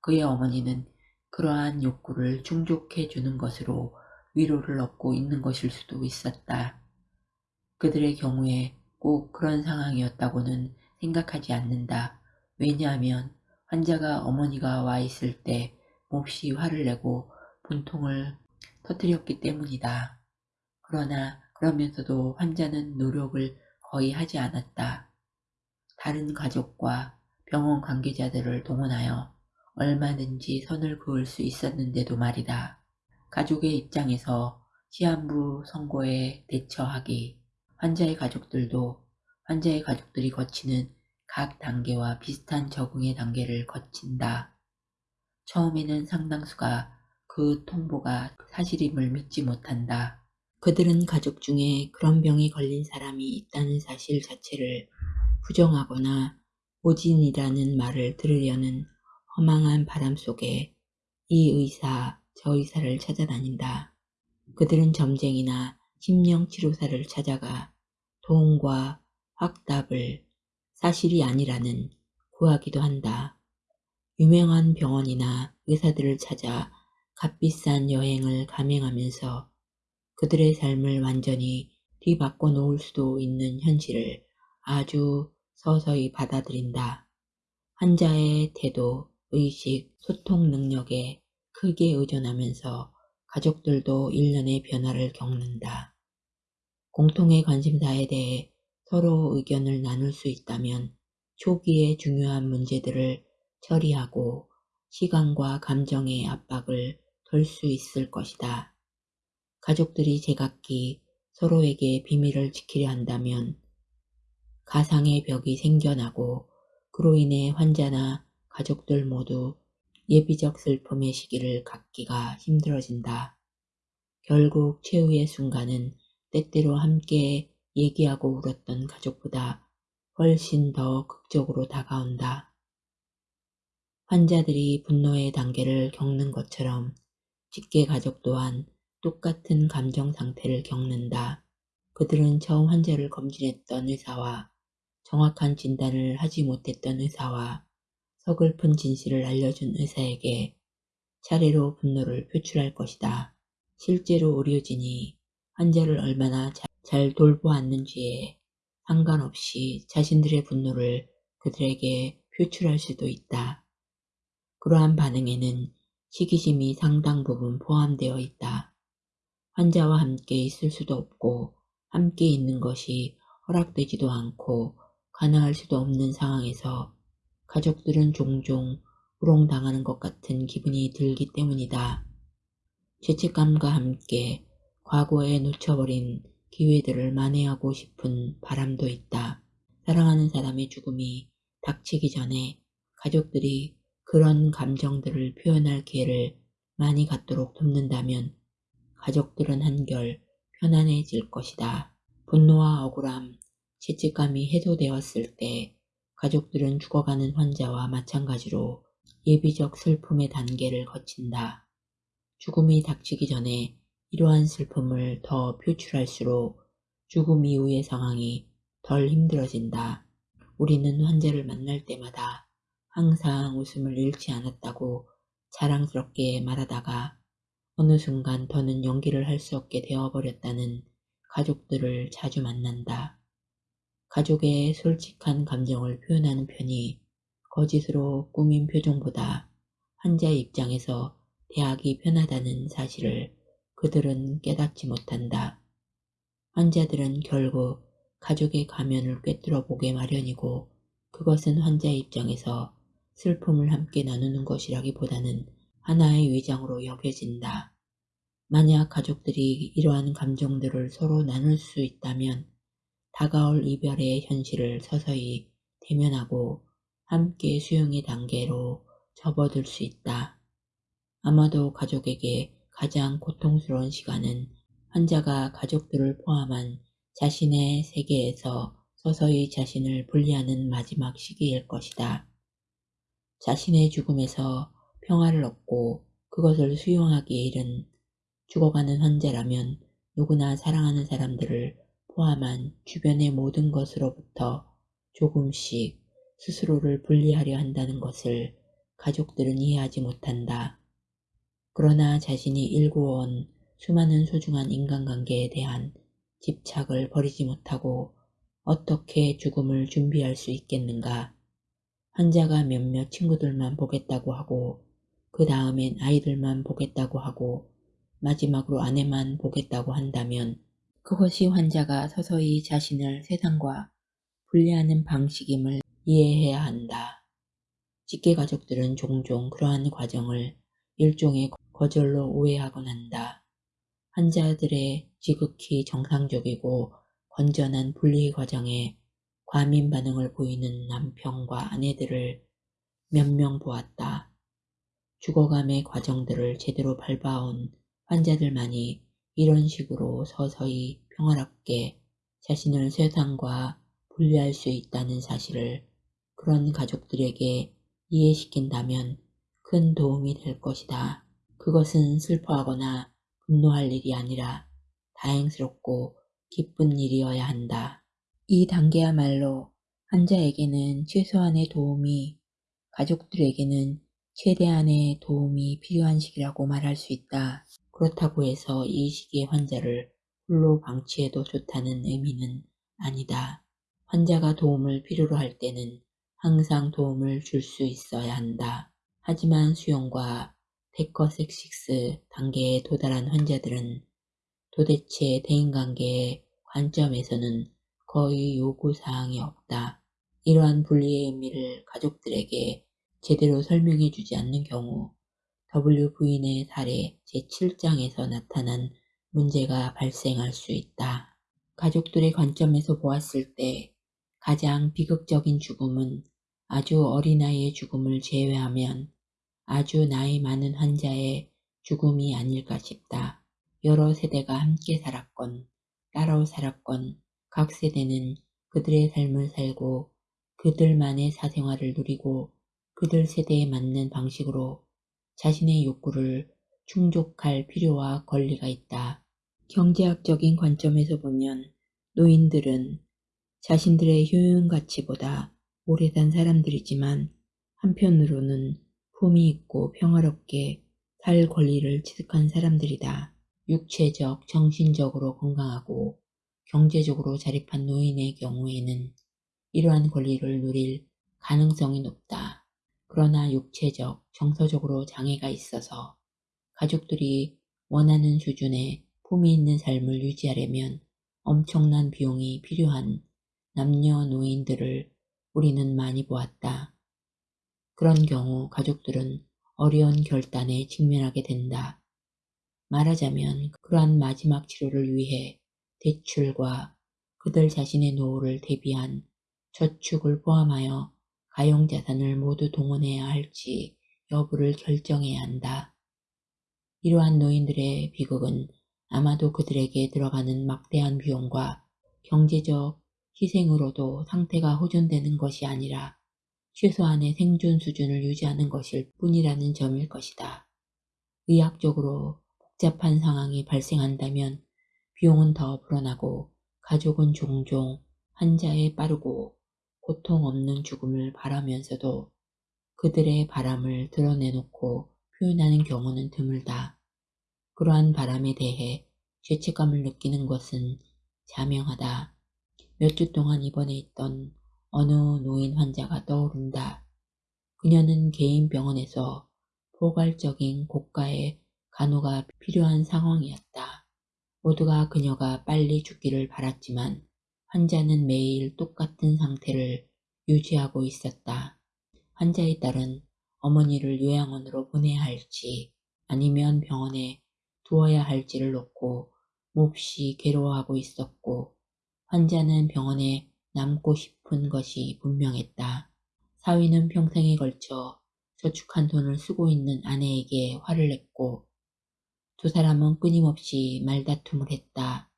그의 어머니는 그러한 욕구를 충족해 주는 것으로 위로를 얻고 있는 것일 수도 있었다. 그들의 경우에 꼭 그런 상황이었다고는 생각하지 않는다. 왜냐하면 환자가 어머니가 와 있을 때 몹시 화를 내고 분통을 터뜨렸기 때문이다. 그러나 그러면서도 환자는 노력을 거의 하지 않았다. 다른 가족과 병원 관계자들을 동원하여 얼마든지 선을 그을 수 있었는데도 말이다. 가족의 입장에서 시한부 선고에 대처하기, 환자의 가족들도 환자의 가족들이 거치는 각 단계와 비슷한 적응의 단계를 거친다. 처음에는 상당수가 그 통보가 사실임을 믿지 못한다. 그들은 가족 중에 그런 병이 걸린 사람이 있다는 사실 자체를 부정하거나 오진이라는 말을 들으려는 허망한 바람 속에 이 의사, 저 의사를 찾아다닌다. 그들은 점쟁이나 심령치료사를 찾아가 도움과 확답을 사실이 아니라는 구하기도 한다. 유명한 병원이나 의사들을 찾아 값비싼 여행을 감행하면서 그들의 삶을 완전히 뒤바꿔 놓을 수도 있는 현실을 아주 서서히 받아들인다. 환자의 태도, 의식, 소통 능력에 크게 의존하면서 가족들도 일련의 변화를 겪는다. 공통의 관심사에 대해 서로 의견을 나눌 수 있다면 초기에 중요한 문제들을 처리하고 시간과 감정의 압박을 덜 수 있을 것이다. 가족들이 제각기 서로에게 비밀을 지키려 한다면 가상의 벽이 생겨나고 그로 인해 환자나 가족들 모두 예비적 슬픔의 시기를 갖기가 힘들어진다. 결국 최후의 순간은 때때로 함께 얘기하고 울었던 가족보다 훨씬 더 극적으로 다가온다. 환자들이 분노의 단계를 겪는 것처럼 직계 가족 또한 똑같은 감정 상태를 겪는다. 그들은 처음 환자를 검진했던 의사와 정확한 진단을 하지 못했던 의사와 서글픈 진실을 알려준 의사에게 차례로 분노를 표출할 것이다. 실제로 의료진이 환자를 얼마나 잘 돌보았는지에 상관없이 자신들의 분노를 그들에게 표출할 수도 있다. 그러한 반응에는 시기심이 상당 부분 포함되어 있다. 환자와 함께 있을 수도 없고 함께 있는 것이 허락되지도 않고 가능할 수도 없는 상황에서 가족들은 종종 우롱당하는 것 같은 기분이 들기 때문이다. 죄책감과 함께 과거에 놓쳐버린 기회들을 만회하고 싶은 바람도 있다. 사랑하는 사람의 죽음이 닥치기 전에 가족들이 그런 감정들을 표현할 기회를 많이 갖도록 돕는다면 가족들은 한결 편안해질 것이다. 분노와 억울함, 죄책감이 해소되었을 때 가족들은 죽어가는 환자와 마찬가지로 예비적 슬픔의 단계를 거친다. 죽음이 닥치기 전에 이러한 슬픔을 더 표출할수록 죽음 이후의 상황이 덜 힘들어진다. 우리는 환자를 만날 때마다 항상 웃음을 잃지 않았다고 자랑스럽게 말하다가 어느 순간 더는 연기를 할 수 없게 되어버렸다는 가족들을 자주 만난다. 가족의 솔직한 감정을 표현하는 편이 거짓으로 꾸민 표정보다 환자의 입장에서 대하기 편하다는 사실을 그들은 깨닫지 못한다. 환자들은 결국 가족의 가면을 꿰뚫어 보게 마련이고 그것은 환자의 입장에서 슬픔을 함께 나누는 것이라기보다는 하나의 위장으로 여겨진다. 만약 가족들이 이러한 감정들을 서로 나눌 수 있다면 다가올 이별의 현실을 서서히 대면하고 함께 수용의 단계로 접어들 수 있다. 아마도 가족에게 가장 고통스러운 시간은 환자가 가족들을 포함한 자신의 세계에서 서서히 자신을 분리하는 마지막 시기일 것이다. 자신의 죽음에서 평화를 얻고 그것을 수용하기에 이른 죽어가는 환자라면 누구나 사랑하는 사람들을 포함한 주변의 모든 것으로부터 조금씩 스스로를 분리하려 한다는 것을 가족들은 이해하지 못한다. 그러나 자신이 일구어온 수많은 소중한 인간관계에 대한 집착을 버리지 못하고 어떻게 죽음을 준비할 수 있겠는가. 환자가 몇몇 친구들만 보겠다고 하고 그 다음엔 아이들만 보겠다고 하고 마지막으로 아내만 보겠다고 한다면 그것이 환자가 서서히 자신을 세상과 분리하는 방식임을 이해해야 한다. 직계 가족들은 종종 그러한 과정을 일종의 거절로 오해하곤 한다. 환자들의 지극히 정상적이고 건전한 분리 과정에 과민 반응을 보이는 남편과 아내들을 몇 명 보았다. 죽어감의 과정들을 제대로 밟아온 환자들만이 이런 식으로 서서히 평화롭게 자신을 세상과 분리할 수 있다는 사실을 그런 가족들에게 이해시킨다면 큰 도움이 될 것이다. 그것은 슬퍼하거나 분노할 일이 아니라 다행스럽고 기쁜 일이어야 한다. 이 단계야말로 환자에게는 최소한의 도움이 가족들에게는 최대한의 도움이 필요한 시기라고 말할 수 있다. 그렇다고 해서 이 시기에 환자를 홀로 방치해도 좋다는 의미는 아니다. 환자가 도움을 필요로 할 때는 항상 도움을 줄 수 있어야 한다. 하지만 수용과 데커섹식스 단계에 도달한 환자들은 도대체 대인관계의 관점에서는 거의 요구사항이 없다. 이러한 분리의 의미를 가족들에게 제대로 설명해 주지 않는 경우 W 부인의 사례 제7장에서 나타난 문제가 발생할 수 있다. 가족들의 관점에서 보았을 때 가장 비극적인 죽음은 아주 어린아이의 죽음을 제외하면 아주 나이 많은 환자의 죽음이 아닐까 싶다. 여러 세대가 함께 살았건 따로 살았건 각 세대는 그들의 삶을 살고 그들만의 사생활을 누리고 그들 세대에 맞는 방식으로 자신의 욕구를 충족할 필요와 권리가 있다. 경제학적인 관점에서 보면 노인들은 자신들의 효용 가치보다 오래 산 사람들이지만 한편으로는 품이 있고 평화롭게 살 권리를 취득한 사람들이다. 육체적, 정신적으로 건강하고 경제적으로 자립한 노인의 경우에는 이러한 권리를 누릴 가능성이 높다. 그러나 육체적, 정서적으로 장애가 있어서 가족들이 원하는 수준의 품이 있는 삶을 유지하려면 엄청난 비용이 필요한 남녀 노인들을 우리는 많이 보았다. 그런 경우 가족들은 어려운 결단에 직면하게 된다. 말하자면 그러한 마지막 치료를 위해 대출과 그들 자신의 노후를 대비한 저축을 포함하여 가용 자산을 모두 동원해야 할지 여부를 결정해야 한다. 이러한 노인들의 비극은 아마도 그들에게 들어가는 막대한 비용과 경제적 희생으로도 상태가 호전되는 것이 아니라 최소한의 생존 수준을 유지하는 것일 뿐이라는 점일 것이다. 의학적으로 복잡한 상황이 발생한다면 비용은 더 불어나고 가족은 종종 환자의 빠르고 고통 없는 죽음을 바라면서도 그들의 바람을 드러내놓고 표현하는 경우는 드물다. 그러한 바람에 대해 죄책감을 느끼는 것은 자명하다. 몇 주 동안 입원해 있던 어느 노인 환자가 떠오른다. 그녀는 개인 병원에서 포괄적인 고가의 간호가 필요한 상황이었다. 모두가 그녀가 빨리 죽기를 바랐지만 환자는 매일 똑같은 상태를 유지하고 있었다. 환자의 딸은 어머니를 요양원으로 보내야 할지 아니면 병원에 두어야 할지를 놓고 몹시 괴로워하고 있었고 환자는 병원에 남고 싶은 것이 분명했다. 사위는 평생에 걸쳐 저축한 돈을 쓰고 있는 아내에게 화를 냈고 두 사람은 끊임없이 말다툼을 했다.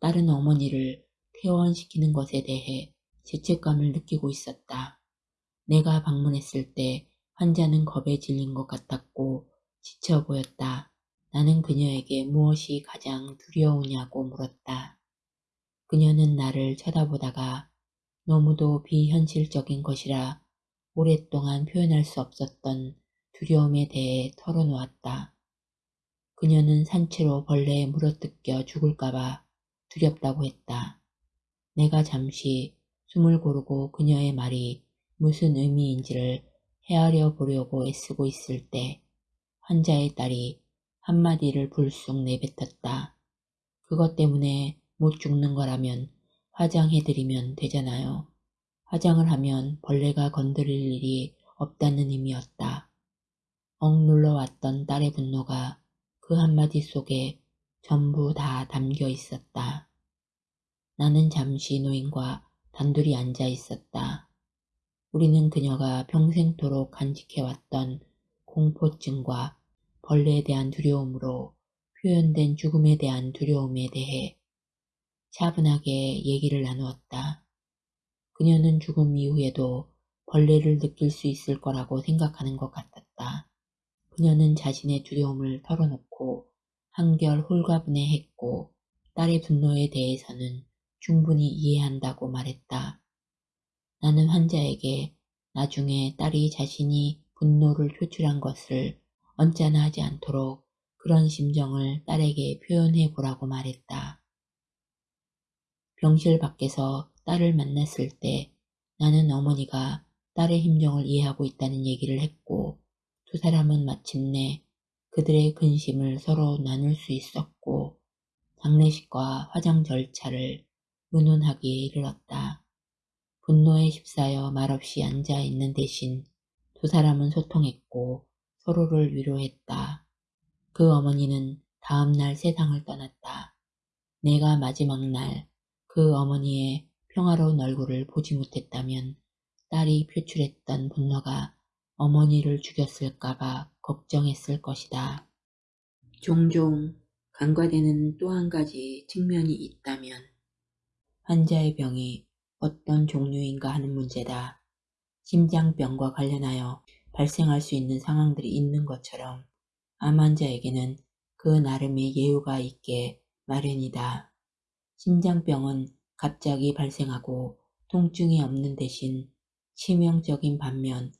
딸은 어머니를 퇴원시키는 것에 대해 죄책감을 느끼고 있었다. 내가 방문했을 때 환자는 겁에 질린 것 같았고 지쳐 보였다. 나는 그녀에게 무엇이 가장 두려우냐고 물었다. 그녀는 나를 쳐다보다가 너무도 비현실적인 것이라 오랫동안 표현할 수 없었던 두려움에 대해 털어놓았다. 그녀는 산채로 벌레에 물어뜯겨 죽을까봐 두렵다고 했다. 내가 잠시 숨을 고르고 그녀의 말이 무슨 의미인지를 헤아려 보려고 애쓰고 있을 때 환자의 딸이 한마디를 불쑥 내뱉었다. 그것 때문에 못 죽는 거라면 화장해드리면 되잖아요. 화장을 하면 벌레가 건드릴 일이 없다는 의미였다. 억 눌러왔던 딸의 분노가 그 한마디 속에 전부 다 담겨 있었다. 나는 잠시 노인과 단둘이 앉아 있었다. 우리는 그녀가 평생토록 간직해왔던 공포증과 벌레에 대한 두려움으로 표현된 죽음에 대한 두려움에 대해 차분하게 얘기를 나누었다. 그녀는 죽음 이후에도 벌레를 느낄 수 있을 거라고 생각하는 것 같았다. 그녀는 자신의 두려움을 털어놓고 한결 홀가분해했고 딸의 분노에 대해서는 충분히 이해한다고 말했다. 나는 환자에게 나중에 딸이 자신이 분노를 표출한 것을 언짢아 하지 않도록 그런 심정을 딸에게 표현해 보라고 말했다. 병실 밖에서 딸을 만났을 때 나는 어머니가 딸의 심정을 이해하고 있다는 얘기를 했고 두 사람은 마침내 그들의 근심을 서로 나눌 수 있었고 장례식과 화장 절차를 의논하기에 이르렀다. 분노에 휩싸여 말없이 앉아있는 대신 두 사람은 소통했고 서로를 위로했다. 그 어머니는 다음날 세상을 떠났다. 내가 마지막 날 그 어머니의 평화로운 얼굴을 보지 못했다면 딸이 표출했던 분노가 어머니를 죽였을까봐 걱정했을 것이다. 종종 간과되는 또 한 가지 측면이 있다면 환자의 병이 어떤 종류인가 하는 문제다. 심장병과 관련하여 발생할 수 있는 상황들이 있는 것처럼 암 환자에게는 그 나름의 예우가 있게 마련이다. 심장병은 갑자기 발생하고 통증이 없는 대신 치명적인 반면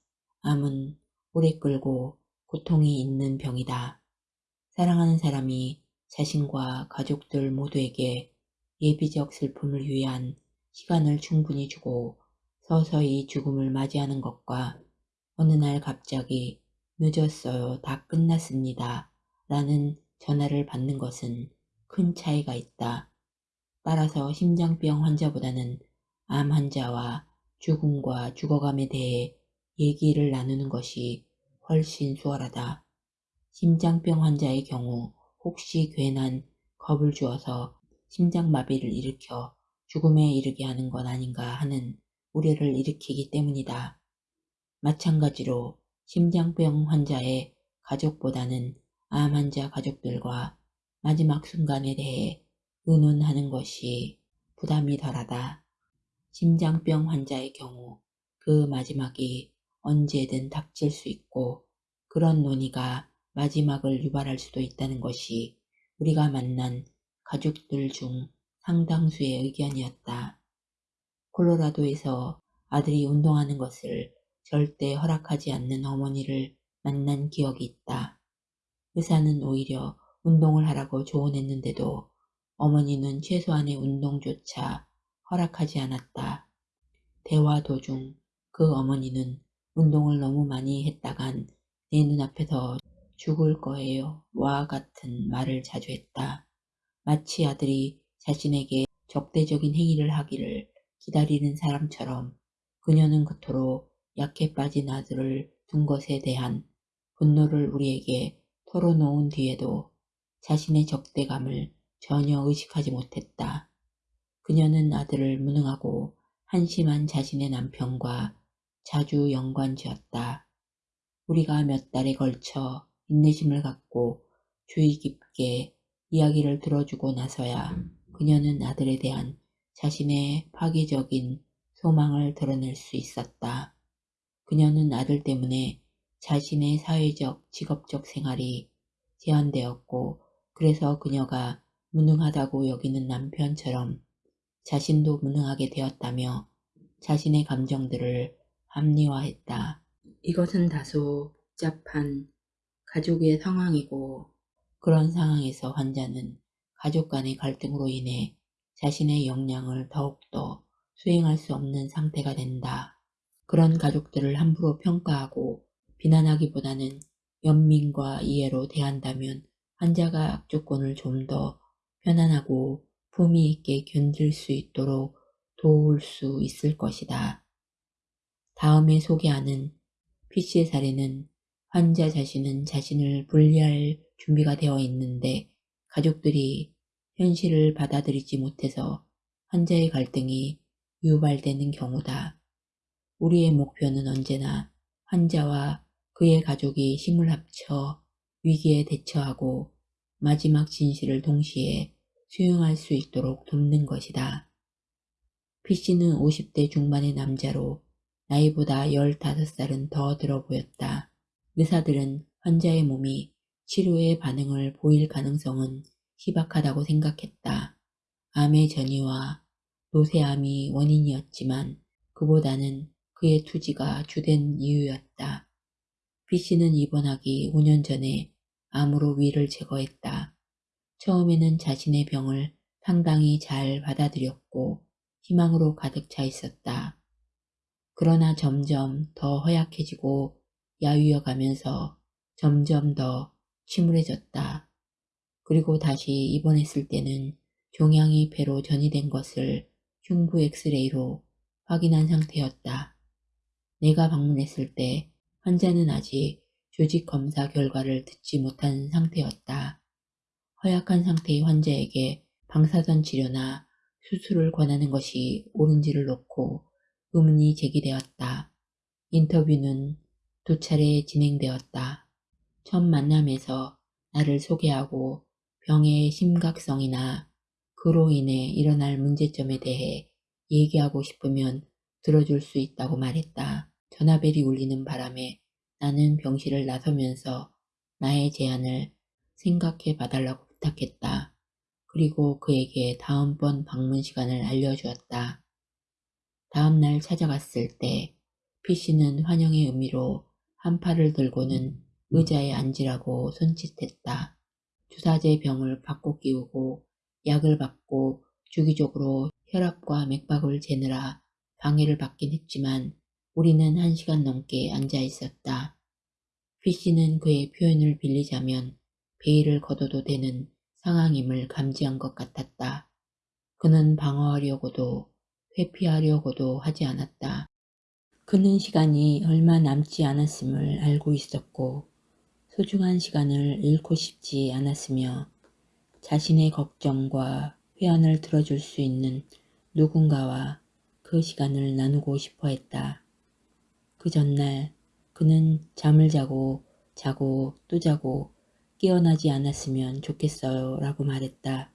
암은 오래 끌고 고통이 있는 병이다. 사랑하는 사람이 자신과 가족들 모두에게 예비적 슬픔을 위한 시간을 충분히 주고 서서히 죽음을 맞이하는 것과 어느 날 갑자기 늦었어요. 다 끝났습니다. 라는 전화를 받는 것은 큰 차이가 있다. 따라서 심장병 환자보다는 암 환자와 죽음과 죽어감에 대해 얘기를 나누는 것이 훨씬 수월하다. 심장병 환자의 경우 혹시 괜한 겁을 주어서 심장마비를 일으켜 죽음에 이르게 하는 건 아닌가 하는 우려를 일으키기 때문이다. 마찬가지로 심장병 환자의 가족보다는 암 환자 가족들과 마지막 순간에 대해 의논하는 것이 부담이 덜하다. 심장병 환자의 경우 그 마지막이 언제든 닥칠 수 있고 그런 논의가 마지막을 유발할 수도 있다는 것이 우리가 만난 가족들 중 상당수의 의견이었다. 콜로라도에서 아들이 운동하는 것을 절대 허락하지 않는 어머니를 만난 기억이 있다. 의사는 오히려 운동을 하라고 조언했는데도 어머니는 최소한의 운동조차 허락하지 않았다. 대화 도중 그 어머니는 운동을 너무 많이 했다간 내 눈앞에서 죽을 거예요. 와 같은 말을 자주 했다. 마치 아들이 자신에게 적대적인 행위를 하기를 기다리는 사람처럼 그녀는 그토록 약해 빠진 아들을 둔 것에 대한 분노를 우리에게 털어놓은 뒤에도 자신의 적대감을 전혀 의식하지 못했다. 그녀는 아들을 무능하고 한심한 자신의 남편과 자주 연관지었다. 우리가 몇 달에 걸쳐 인내심을 갖고 주의 깊게 이야기를 들어주고 나서야 그녀는 아들에 대한 자신의 파괴적인 소망을 드러낼 수 있었다. 그녀는 아들 때문에 자신의 사회적, 직업적 생활이 제한되었고 그래서 그녀가 무능하다고 여기는 남편처럼 자신도 무능하게 되었다며 자신의 감정들을 합리화했다. 이것은 다소 복잡한 가족의 상황이고 그런 상황에서 환자는 가족 간의 갈등으로 인해 자신의 역량을 더욱더 수행할 수 없는 상태가 된다. 그런 가족들을 함부로 평가하고 비난하기보다는 연민과 이해로 대한다면 환자가 악조건을 좀 더 편안하고 품위 있게 견딜 수 있도록 도울 수 있을 것이다. 다음에 소개하는 PC의 사례는 환자 자신은 자신을 분리할 준비가 되어 있는데 가족들이 현실을 받아들이지 못해서 환자의 갈등이 유발되는 경우다. 우리의 목표는 언제나 환자와 그의 가족이 힘을 합쳐 위기에 대처하고 마지막 진실을 동시에 수용할 수 있도록 돕는 것이다. PC는 50대 중반의 남자로 나이보다 15살은 더 들어 보였다. 의사들은 환자의 몸이 치료에 반응을 보일 가능성은 희박하다고 생각했다. 암의 전이와 노쇠암이 원인이었지만 그보다는 그의 투지가 주된 이유였다. B씨는 입원하기 5년 전에 암으로 위를 제거했다. 처음에는 자신의 병을 상당히 잘 받아들였고 희망으로 가득 차 있었다. 그러나 점점 더 허약해지고 야위어 가면서 점점 더 침울해졌다. 그리고 다시 입원했을 때는 종양이 배로 전이된 것을 흉부 엑스레이로 확인한 상태였다. 내가 방문했을 때 환자는 아직 조직 검사 결과를 듣지 못한 상태였다. 허약한 상태의 환자에게 방사선 치료나 수술을 권하는 것이 옳은지를 놓고 의문이 제기되었다. 인터뷰는 두 차례 진행되었다. 첫 만남에서 나를 소개하고 병의 심각성이나 그로 인해 일어날 문제점에 대해 얘기하고 싶으면 들어줄 수 있다고 말했다. 전화벨이 울리는 바람에 나는 병실을 나서면서 나의 제안을 생각해 봐달라고 부탁했다. 그리고 그에게 다음번 방문 시간을 알려주었다. 다음날 찾아갔을 때 PC는 환영의 의미로 한 팔을 들고는 의자에 앉으라고 손짓했다. 주사제 병을 받고 끼우고 약을 받고 주기적으로 혈압과 맥박을 재느라 방해를 받긴 했지만 우리는 한 시간 넘게 앉아 있었다. 피씨는 그의 표현을 빌리자면 베일을 걷어도 되는 상황임을 감지한 것 같았다. 그는 방어하려고도 회피하려고도 하지 않았다. 그는 시간이 얼마 남지 않았음을 알고 있었고 소중한 시간을 잃고 싶지 않았으며 자신의 걱정과 회한을 들어줄 수 있는 누군가와 그 시간을 나누고 싶어 했다. 그 전날 그는 잠을 자고 자고 또 자고 깨어나지 않았으면 좋겠어요 라고 말했다.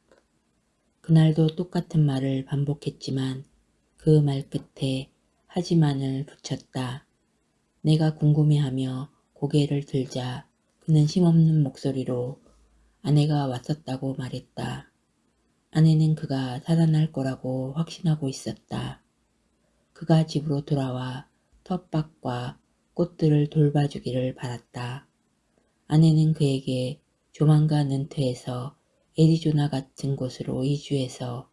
그날도 똑같은 말을 반복했지만 그 말 끝에 하지만을 붙였다. 내가 궁금해하며 고개를 들자 그는 힘없는 목소리로 아내가 왔었다고 말했다. 아내는 그가 살아날 거라고 확신하고 있었다. 그가 집으로 돌아와 텃밭과 꽃들을 돌봐주기를 바랐다. 아내는 그에게 조만간 은퇴해서 애리조나 같은 곳으로 이주해서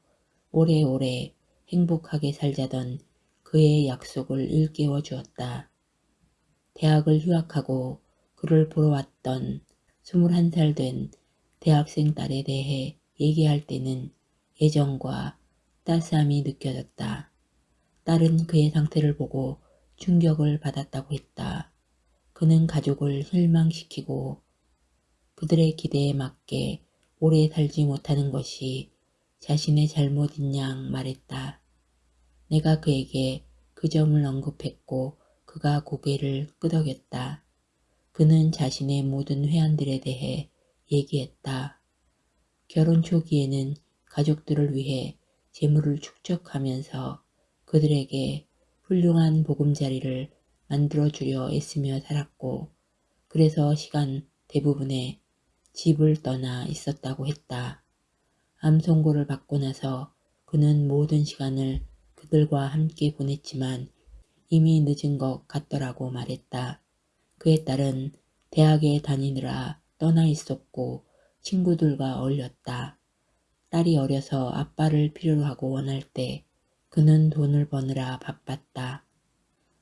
오래오래 행복하게 살자던 그의 약속을 일깨워 주었다. 대학을 휴학하고 그를 보러 왔던 21살 된 대학생 딸에 대해 얘기할 때는 애정과 따스함이 느껴졌다. 딸은 그의 상태를 보고 충격을 받았다고 했다. 그는 가족을 실망시키고 그들의 기대에 맞게 오래 살지 못하는 것이 자신의 잘못인 양 말했다. 내가 그에게 그 점을 언급했고 그가 고개를 끄덕였다. 그는 자신의 모든 회한들에 대해 얘기했다. 결혼 초기에는 가족들을 위해 재물을 축적하면서 그들에게 훌륭한 보금자리를 만들어주려 애쓰며 살았고 그래서 시간 대부분에 집을 떠나 있었다고 했다. 암 선고를 받고 나서 그는 모든 시간을 그들과 함께 보냈지만 이미 늦은 것 같더라고 말했다. 그의 딸은 대학에 다니느라 떠나 있었고 친구들과 어울렸다. 딸이 어려서 아빠를 필요로 하고 원할 때 그는 돈을 버느라 바빴다.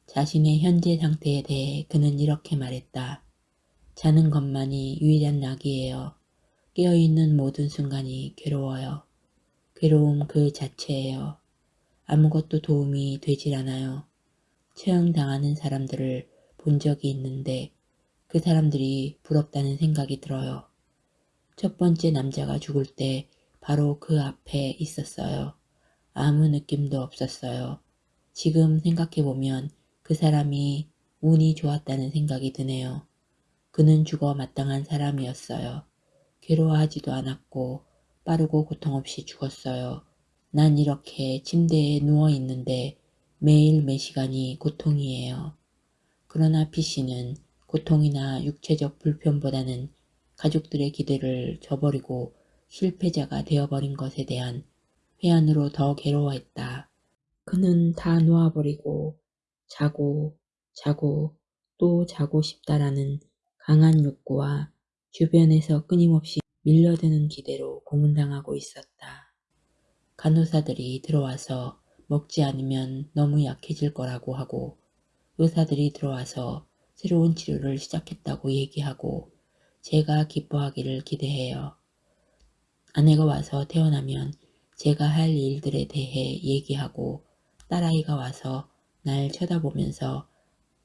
자신의 현재 상태에 대해 그는 이렇게 말했다. 자는 것만이 유일한 낙이에요. 깨어있는 모든 순간이 괴로워요. 괴로움 그 자체예요. 아무것도 도움이 되질 않아요. 처형당하는 사람들을 본 적이 있는데 그 사람들이 부럽다는 생각이 들어요. 첫 번째 남자가 죽을 때 바로 그 앞에 있었어요. 아무 느낌도 없었어요. 지금 생각해보면 그 사람이 운이 좋았다는 생각이 드네요. 그는 죽어 마땅한 사람이었어요. 괴로워하지도 않았고 빠르고 고통 없이 죽었어요. 난 이렇게 침대에 누워있는데 매일 매 시간이 고통이에요. 그러나 피씨는 고통이나 육체적 불편보다는 가족들의 기대를 저버리고 실패자가 되어버린 것에 대한 회한으로 더 괴로워했다. 그는 다 놓아버리고 자고 자고 또 자고 싶다라는 강한 욕구와 주변에서 끊임없이 밀려드는 기대로 고문당하고 있었다. 간호사들이 들어와서 먹지 않으면 너무 약해질 거라고 하고 의사들이 들어와서 새로운 치료를 시작했다고 얘기하고 제가 기뻐하기를 기대해요. 아내가 와서 태어나면 제가 할 일들에 대해 얘기하고 딸아이가 와서 날 쳐다보면서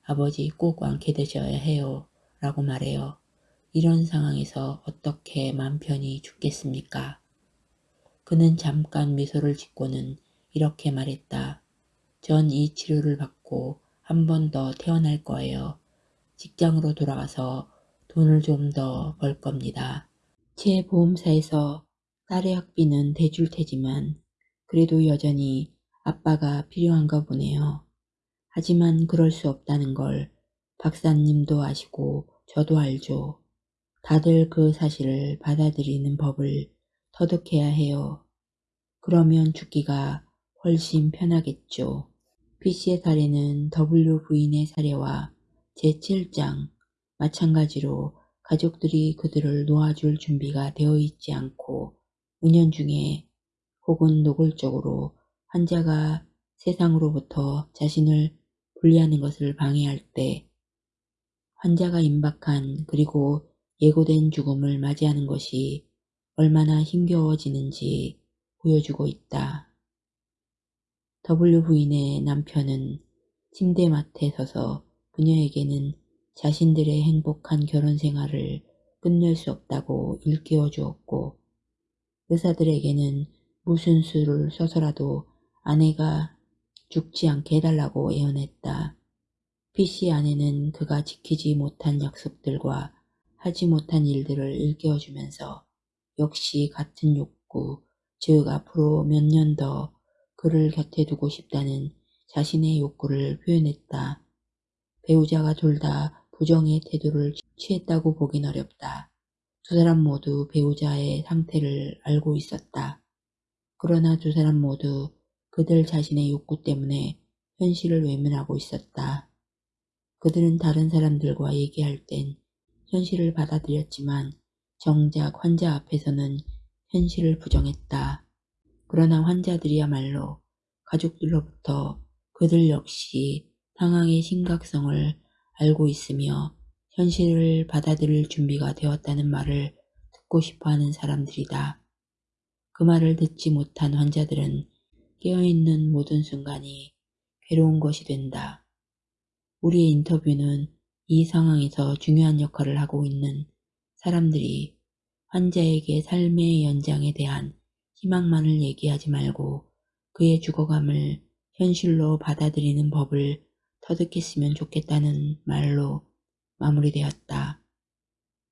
아버지 꼭 완쾌 되셔야 해요 라고 말해요. 이런 상황에서 어떻게 맘 편히 죽겠습니까? 그는 잠깐 미소를 짓고는 이렇게 말했다. 전 이 치료를 받고 한 번 더 태어날 거예요. 직장으로 돌아가서 돈을 좀 더 벌 겁니다. 제 보험사에서 딸의 학비는 대줄 테지만 그래도 여전히 아빠가 필요한가 보네요. 하지만 그럴 수 없다는 걸 박사님도 아시고 저도 알죠. 다들 그 사실을 받아들이는 법을 터득해야 해요. 그러면 죽기가 훨씬 편하겠죠. B씨의 사례는 W 부인의 사례와 제7장 마찬가지로 가족들이 그들을 놓아줄 준비가 되어 있지 않고 은연 중에 혹은 노골적으로 환자가 세상으로부터 자신을 분리하는 것을 방해할 때 환자가 임박한 그리고 예고된 죽음을 맞이하는 것이 얼마나 힘겨워지는지 보여주고 있다. W 부인의 남편은 침대 맡에 서서 그녀에게는 자신들의 행복한 결혼 생활을 끝낼 수 없다고 일깨워 주었고 의사들에게는 무슨 수를 써서라도 아내가 죽지 않게 해달라고 애원했다. 피씨 아내는 그가 지키지 못한 약속들과 하지 못한 일들을 일깨워주면서 역시 같은 욕구, 즉 앞으로 몇 년 더 그를 곁에 두고 싶다는 자신의 욕구를 표현했다. 배우자가 둘 다 부정의 태도를 취했다고 보긴 어렵다. 두 사람 모두 배우자의 상태를 알고 있었다. 그러나 두 사람 모두 그들 자신의 욕구 때문에 현실을 외면하고 있었다. 그들은 다른 사람들과 얘기할 땐 현실을 받아들였지만 정작 환자 앞에서는 현실을 부정했다. 그러나 환자들이야말로 가족들로부터 그들 역시 상황의 심각성을 알고 있으며 현실을 받아들일 준비가 되었다는 말을 듣고 싶어하는 사람들이다. 그 말을 듣지 못한 환자들은 깨어있는 모든 순간이 괴로운 것이 된다. 우리의 인터뷰는 이 상황에서 중요한 역할을 하고 있는 사람들이 환자에게 삶의 연장에 대한 희망만을 얘기하지 말고 그의 죽어감을 현실로 받아들이는 법을 터득했으면 좋겠다는 말로 마무리되었다.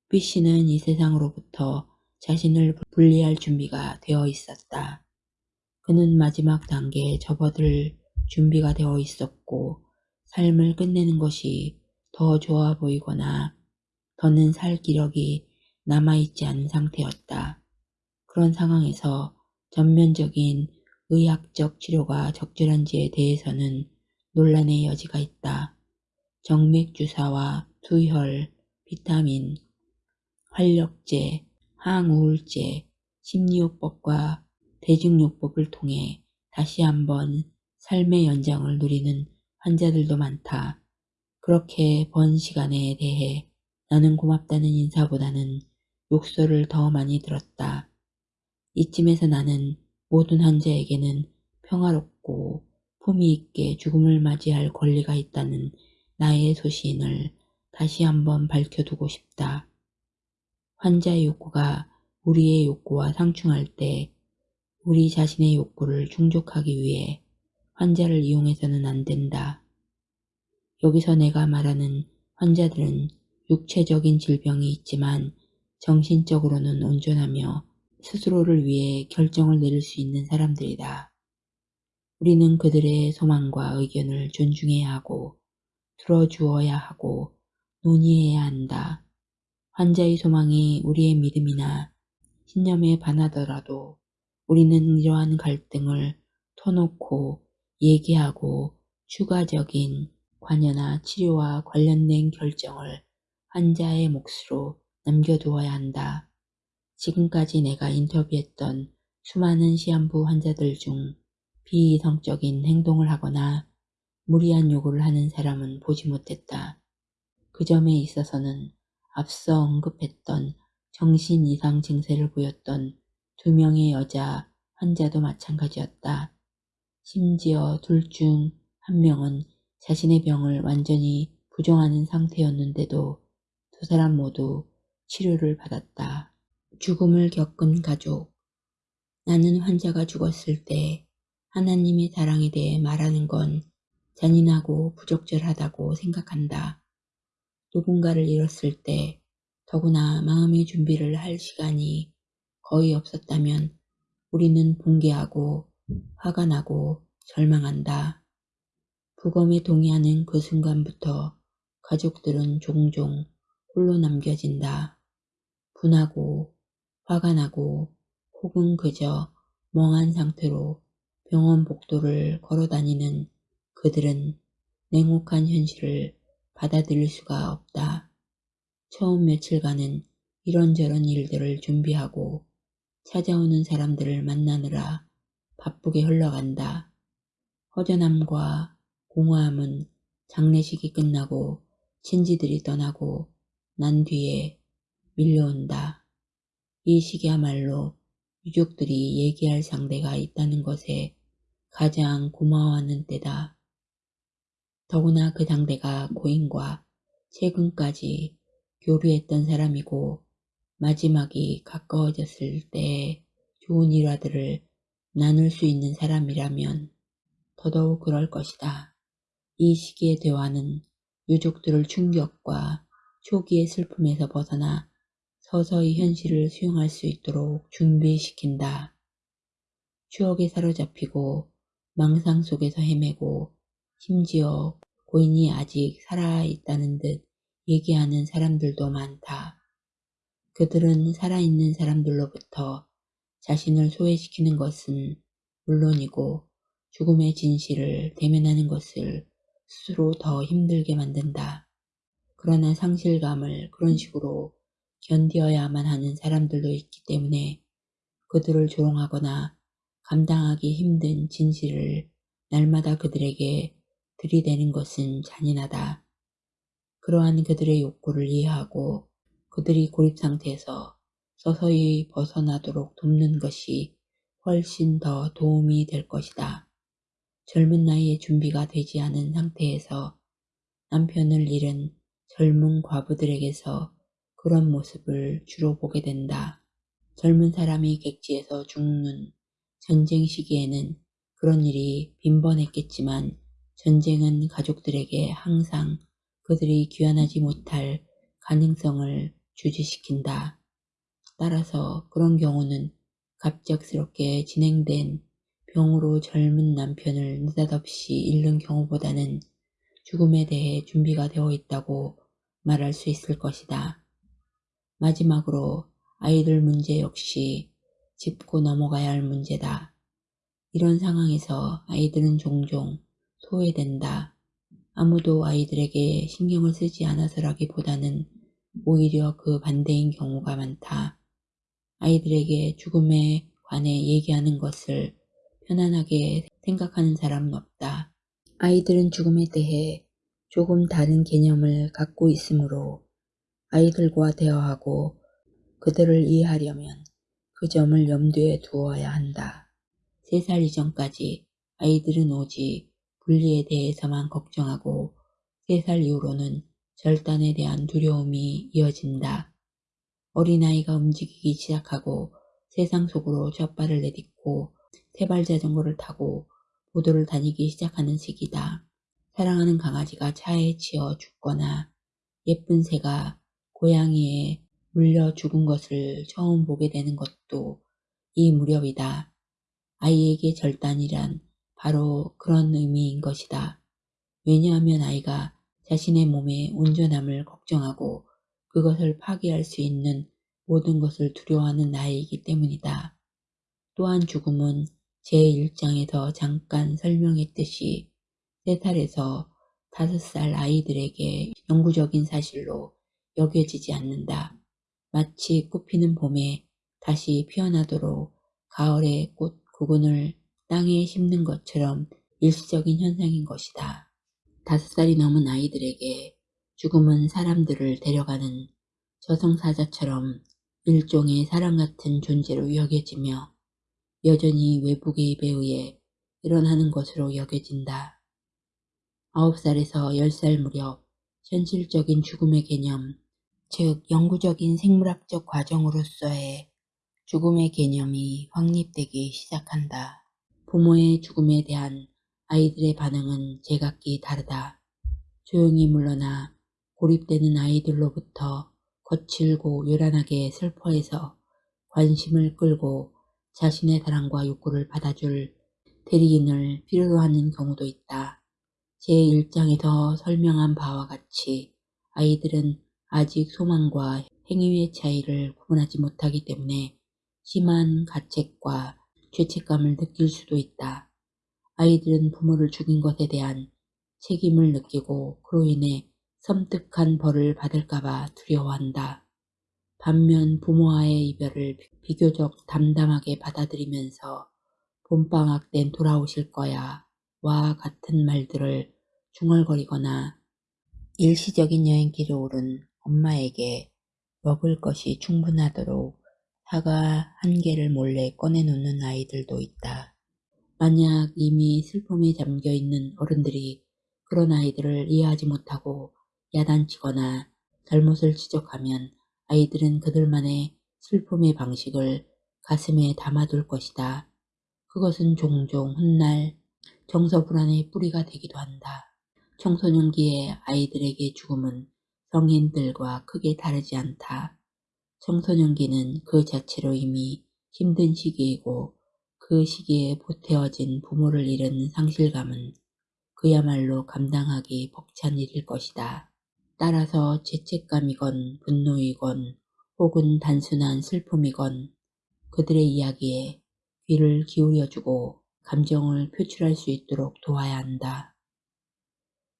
B씨는 이 세상으로부터 자신을 분리할 준비가 되어 있었다. 그는 마지막 단계에 접어들 준비가 되어 있었고 삶을 끝내는 것이 더 좋아 보이거나 더는 살 기력이 남아있지 않은 상태였다. 그런 상황에서 전면적인 의학적 치료가 적절한지에 대해서는 논란의 여지가 있다. 정맥주사와 투혈, 비타민, 활력제, 항우울제, 심리요법과 대증요법을 통해 다시 한번 삶의 연장을 누리는 환자들도 많다. 그렇게 번 시간에 대해 나는 고맙다는 인사보다는 욕설을 더 많이 들었다. 이쯤에서 나는 모든 환자에게는 평화롭고 품위 있게 죽음을 맞이할 권리가 있다는 나의 소신을 다시 한번 밝혀두고 싶다. 환자의 욕구가 우리의 욕구와 상충할 때 우리 자신의 욕구를 충족하기 위해 환자를 이용해서는 안 된다. 여기서 내가 말하는 환자들은 육체적인 질병이 있지만 정신적으로는 온전하며 스스로를 위해 결정을 내릴 수 있는 사람들이다. 우리는 그들의 소망과 의견을 존중해야 하고 들어주어야 하고 논의해야 한다. 환자의 소망이 우리의 믿음이나 신념에 반하더라도 우리는 이러한 갈등을 터놓고 얘기하고 추가적인 관여나 치료와 관련된 결정을 환자의 몫으로 남겨두어야 한다. 지금까지 내가 인터뷰했던 수많은 시한부 환자들 중 비이성적인 행동을 하거나 무리한 요구를 하는 사람은 보지 못했다. 그 점에 있어서는 앞서 언급했던 정신 이상 증세를 보였던 두 명의 여자 환자도 마찬가지였다. 심지어 둘 중 한 명은 자신의 병을 완전히 부정하는 상태였는데도 두 사람 모두 치료를 받았다. 죽음을 겪은 가족 나는 환자가 죽었을 때 하나님의 사랑에 대해 말하는 건 잔인하고 부적절하다고 생각한다. 누군가를 잃었을 때 더구나 마음의 준비를 할 시간이 거의 없었다면 우리는 붕괴하고 화가 나고 절망한다. 부검에 동의하는 그 순간부터 가족들은 종종 홀로 남겨진다. 분하고 화가 나고 혹은 그저 멍한 상태로 병원 복도를 걸어다니는 그들은 냉혹한 현실을 받아들일 수가 없다. 처음 며칠간은 이런저런 일들을 준비하고 찾아오는 사람들을 만나느라 바쁘게 흘러간다. 허전함과 공허함은 장례식이 끝나고 친지들이 떠나고 난 뒤에 밀려온다. 이 시기야말로 유족들이 얘기할 상대가 있다는 것에 가장 고마워하는 때다. 더구나 그 당대가 고인과 최근까지 교류했던 사람이고 마지막이 가까워졌을 때의 좋은 일화들을 나눌 수 있는 사람이라면 더더욱 그럴 것이다. 이 시기의 대화는 유족들을 충격과 초기의 슬픔에서 벗어나 서서히 현실을 수용할 수 있도록 준비시킨다. 추억에 사로잡히고 망상 속에서 헤매고 심지어 고인이 아직 살아있다는 듯 얘기하는 사람들도 많다. 그들은 살아있는 사람들로부터 자신을 소외시키는 것은 물론이고 죽음의 진실을 대면하는 것을 스스로 더 힘들게 만든다. 그러나 상실감을 그런 식으로 견디어야만 하는 사람들도 있기 때문에 그들을 조롱하거나 감당하기 힘든 진실을 날마다 그들에게 들이대는 것은 잔인하다. 그러한 그들의 욕구를 이해하고 그들이 고립 상태에서 서서히 벗어나도록 돕는 것이 훨씬 더 도움이 될 것이다. 젊은 나이에 준비가 되지 않은 상태에서 남편을 잃은 젊은 과부들에게서 그런 모습을 주로 보게 된다. 젊은 사람이 객지에서 죽는 전쟁 시기에는 그런 일이 빈번했겠지만 전쟁은 가족들에게 항상 그들이 귀환하지 못할 가능성을 주지시킨다. 따라서 그런 경우는 갑작스럽게 진행된 병으로 젊은 남편을 느닷없이 잃는 경우보다는 죽음에 대해 준비가 되어 있다고 말할 수 있을 것이다. 마지막으로 아이들 문제 역시 짚고 넘어가야 할 문제다. 이런 상황에서 아이들은 종종 소외된다. 아무도 아이들에게 신경을 쓰지 않아서라기보다는 오히려 그 반대인 경우가 많다. 아이들에게 죽음에 관해 얘기하는 것을 편안하게 생각하는 사람은 없다. 아이들은 죽음에 대해 조금 다른 개념을 갖고 있으므로 아이들과 대화하고 그들을 이해하려면 그 점을 염두에 두어야 한다. 세살 이전까지 아이들은 오직 분리에 대해서만 걱정하고 세살 이후로는 절단에 대한 두려움이 이어진다. 어린아이가 움직이기 시작하고 세상 속으로 젖발을 내딛고 세발 자전거를 타고 보도를 다니기 시작하는 시기다. 사랑하는 강아지가 차에 치여 죽거나 예쁜 새가 고양이에 물려 죽은 것을 처음 보게 되는 것도 이 무렵이다. 아이에게 절단이란 바로 그런 의미인 것이다. 왜냐하면 아이가 자신의 몸의 온전함을 걱정하고 그것을 파괴할 수 있는 모든 것을 두려워하는 나이이기 때문이다. 또한 죽음은 제1장에서 잠깐 설명했듯이 3살에서 5살 아이들에게 영구적인 사실로 여겨지지 않는다. 마치 꽃피는 봄에 다시 피어나도록 가을의 꽃 구근을 땅에 심는 것처럼 일시적인 현상인 것이다. 다섯 살이 넘은 아이들에게 죽음은 사람들을 데려가는 저승사자처럼 일종의 사랑 같은 존재로 여겨지며 여전히 외부 개입에 의해 일어나는 것으로 여겨진다. 아홉 살에서 열 살 무렵 현실적인 죽음의 개념, 즉 영구적인 생물학적 과정으로서의 죽음의 개념이 확립되기 시작한다. 부모의 죽음에 대한 아이들의 반응은 제각기 다르다. 조용히 물러나 고립되는 아이들로부터 거칠고 요란하게 슬퍼해서 관심을 끌고 자신의 사랑과 욕구를 받아줄 대리인을 필요로 하는 경우도 있다. 제1장에서 설명한 바와 같이 아이들은 아직 소망과 행위의 차이를 구분하지 못하기 때문에 심한 가책과 죄책감을 느낄 수도 있다. 아이들은 부모를 죽인 것에 대한 책임을 느끼고 그로 인해 섬뜩한 벌을 받을까봐 두려워한다. 반면 부모와의 이별을 비교적 담담하게 받아들이면서 봄방학 땐 돌아오실 거야 와 같은 말들을 중얼거리거나 일시적인 여행길에 오른 엄마에게 먹을 것이 충분하도록 사과 한 개를 몰래 꺼내놓는 아이들도 있다. 만약 이미 슬픔에 잠겨 있는 어른들이 그런 아이들을 이해하지 못하고 야단치거나 잘못을 지적하면 아이들은 그들만의 슬픔의 방식을 가슴에 담아둘 것이다. 그것은 종종 훗날 정서 불안의 뿌리가 되기도 한다. 청소년기의 아이들에게 죽음은 성인들과 크게 다르지 않다. 청소년기는 그 자체로 이미 힘든 시기이고 그 시기에 보태어진 부모를 잃은 상실감은 그야말로 감당하기 벅찬 일일 것이다. 따라서 죄책감이건 분노이건 혹은 단순한 슬픔이건 그들의 이야기에 귀를 기울여주고 감정을 표출할 수 있도록 도와야 한다.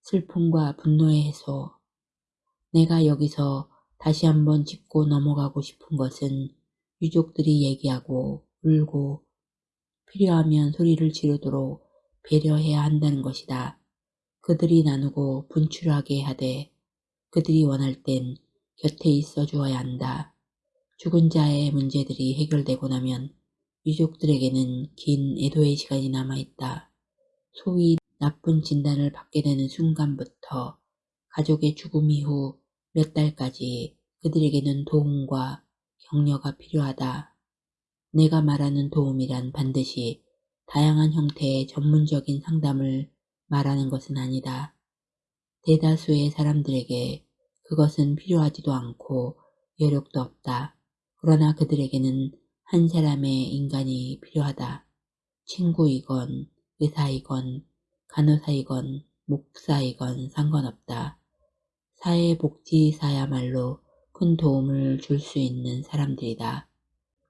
슬픔과 분노의 해소 내가 여기서 다시 한번 짚고 넘어가고 싶은 것은 유족들이 얘기하고 울고 필요하면 소리를 지르도록 배려해야 한다는 것이다. 그들이 나누고 분출하게 하되 그들이 원할 땐 곁에 있어 주어야 한다. 죽은 자의 문제들이 해결되고 나면 유족들에게는 긴 애도의 시간이 남아있다. 소위 나쁜 진단을 받게 되는 순간부터 가족의 죽음 이후 몇 달까지 그들에게는 도움과 격려가 필요하다. 내가 말하는 도움이란 반드시 다양한 형태의 전문적인 상담을 말하는 것은 아니다. 대다수의 사람들에게 그것은 필요하지도 않고 여력도 없다. 그러나 그들에게는 한 사람의 인간이 필요하다. 친구이건 의사이건 간호사이건 목사이건 상관없다. 사회복지사야말로 큰 도움을 줄 수 있는 사람들이다.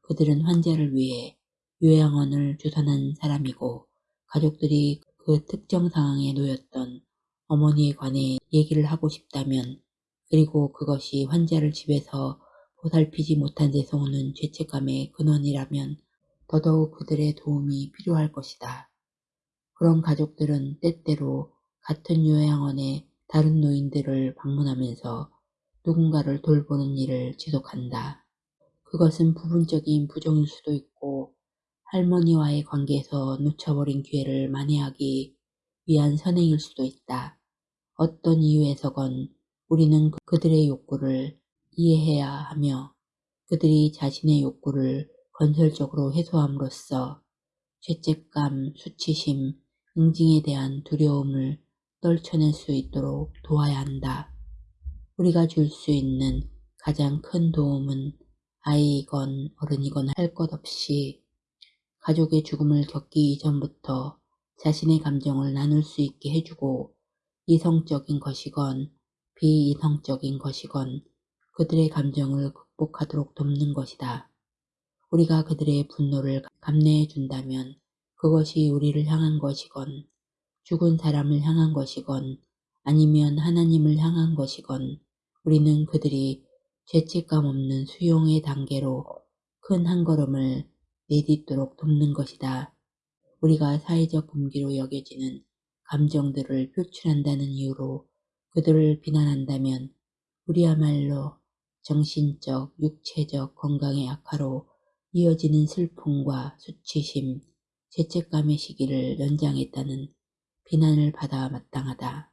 그들은 환자를 위해 요양원을 주선한 사람이고 가족들이 그 특정 상황에 놓였던 어머니에 관해 얘기를 하고 싶다면 그리고 그것이 환자를 집에서 보살피지 못한 데서 오는 죄책감의 근원이라면 더더욱 그들의 도움이 필요할 것이다. 그런 가족들은 때때로 같은 요양원의 다른 노인들을 방문하면서 누군가를 돌보는 일을 지속한다. 그것은 부분적인 부정일 수도 있고 할머니와의 관계에서 놓쳐버린 기회를 만회하기 위한 선행일 수도 있다. 어떤 이유에서건 우리는 그들의 욕구를 이해해야 하며 그들이 자신의 욕구를 건설적으로 해소함으로써 죄책감, 수치심, 응징에 대한 두려움을 떨쳐낼 수 있도록 도와야 한다. 우리가 줄 수 있는 가장 큰 도움은 아이이건 어른이건 할 것 없이 가족의 죽음을 겪기 이전부터 자신의 감정을 나눌 수 있게 해주고 이성적인 것이건 비이성적인 것이건 그들의 감정을 극복하도록 돕는 것이다. 우리가 그들의 분노를 감내해 준다면 그것이 우리를 향한 것이건 죽은 사람을 향한 것이건 아니면 하나님을 향한 것이건 우리는 그들이 죄책감 없는 수용의 단계로 큰 한 걸음을 내딛도록 돕는 것이다. 우리가 사회적 금기로 여겨지는 감정들을 표출한다는 이유로 그들을 비난한다면 우리야말로 정신적, 육체적 건강의 악화로 이어지는 슬픔과 수치심, 죄책감의 시기를 연장했다는 비난을 받아 마땅하다.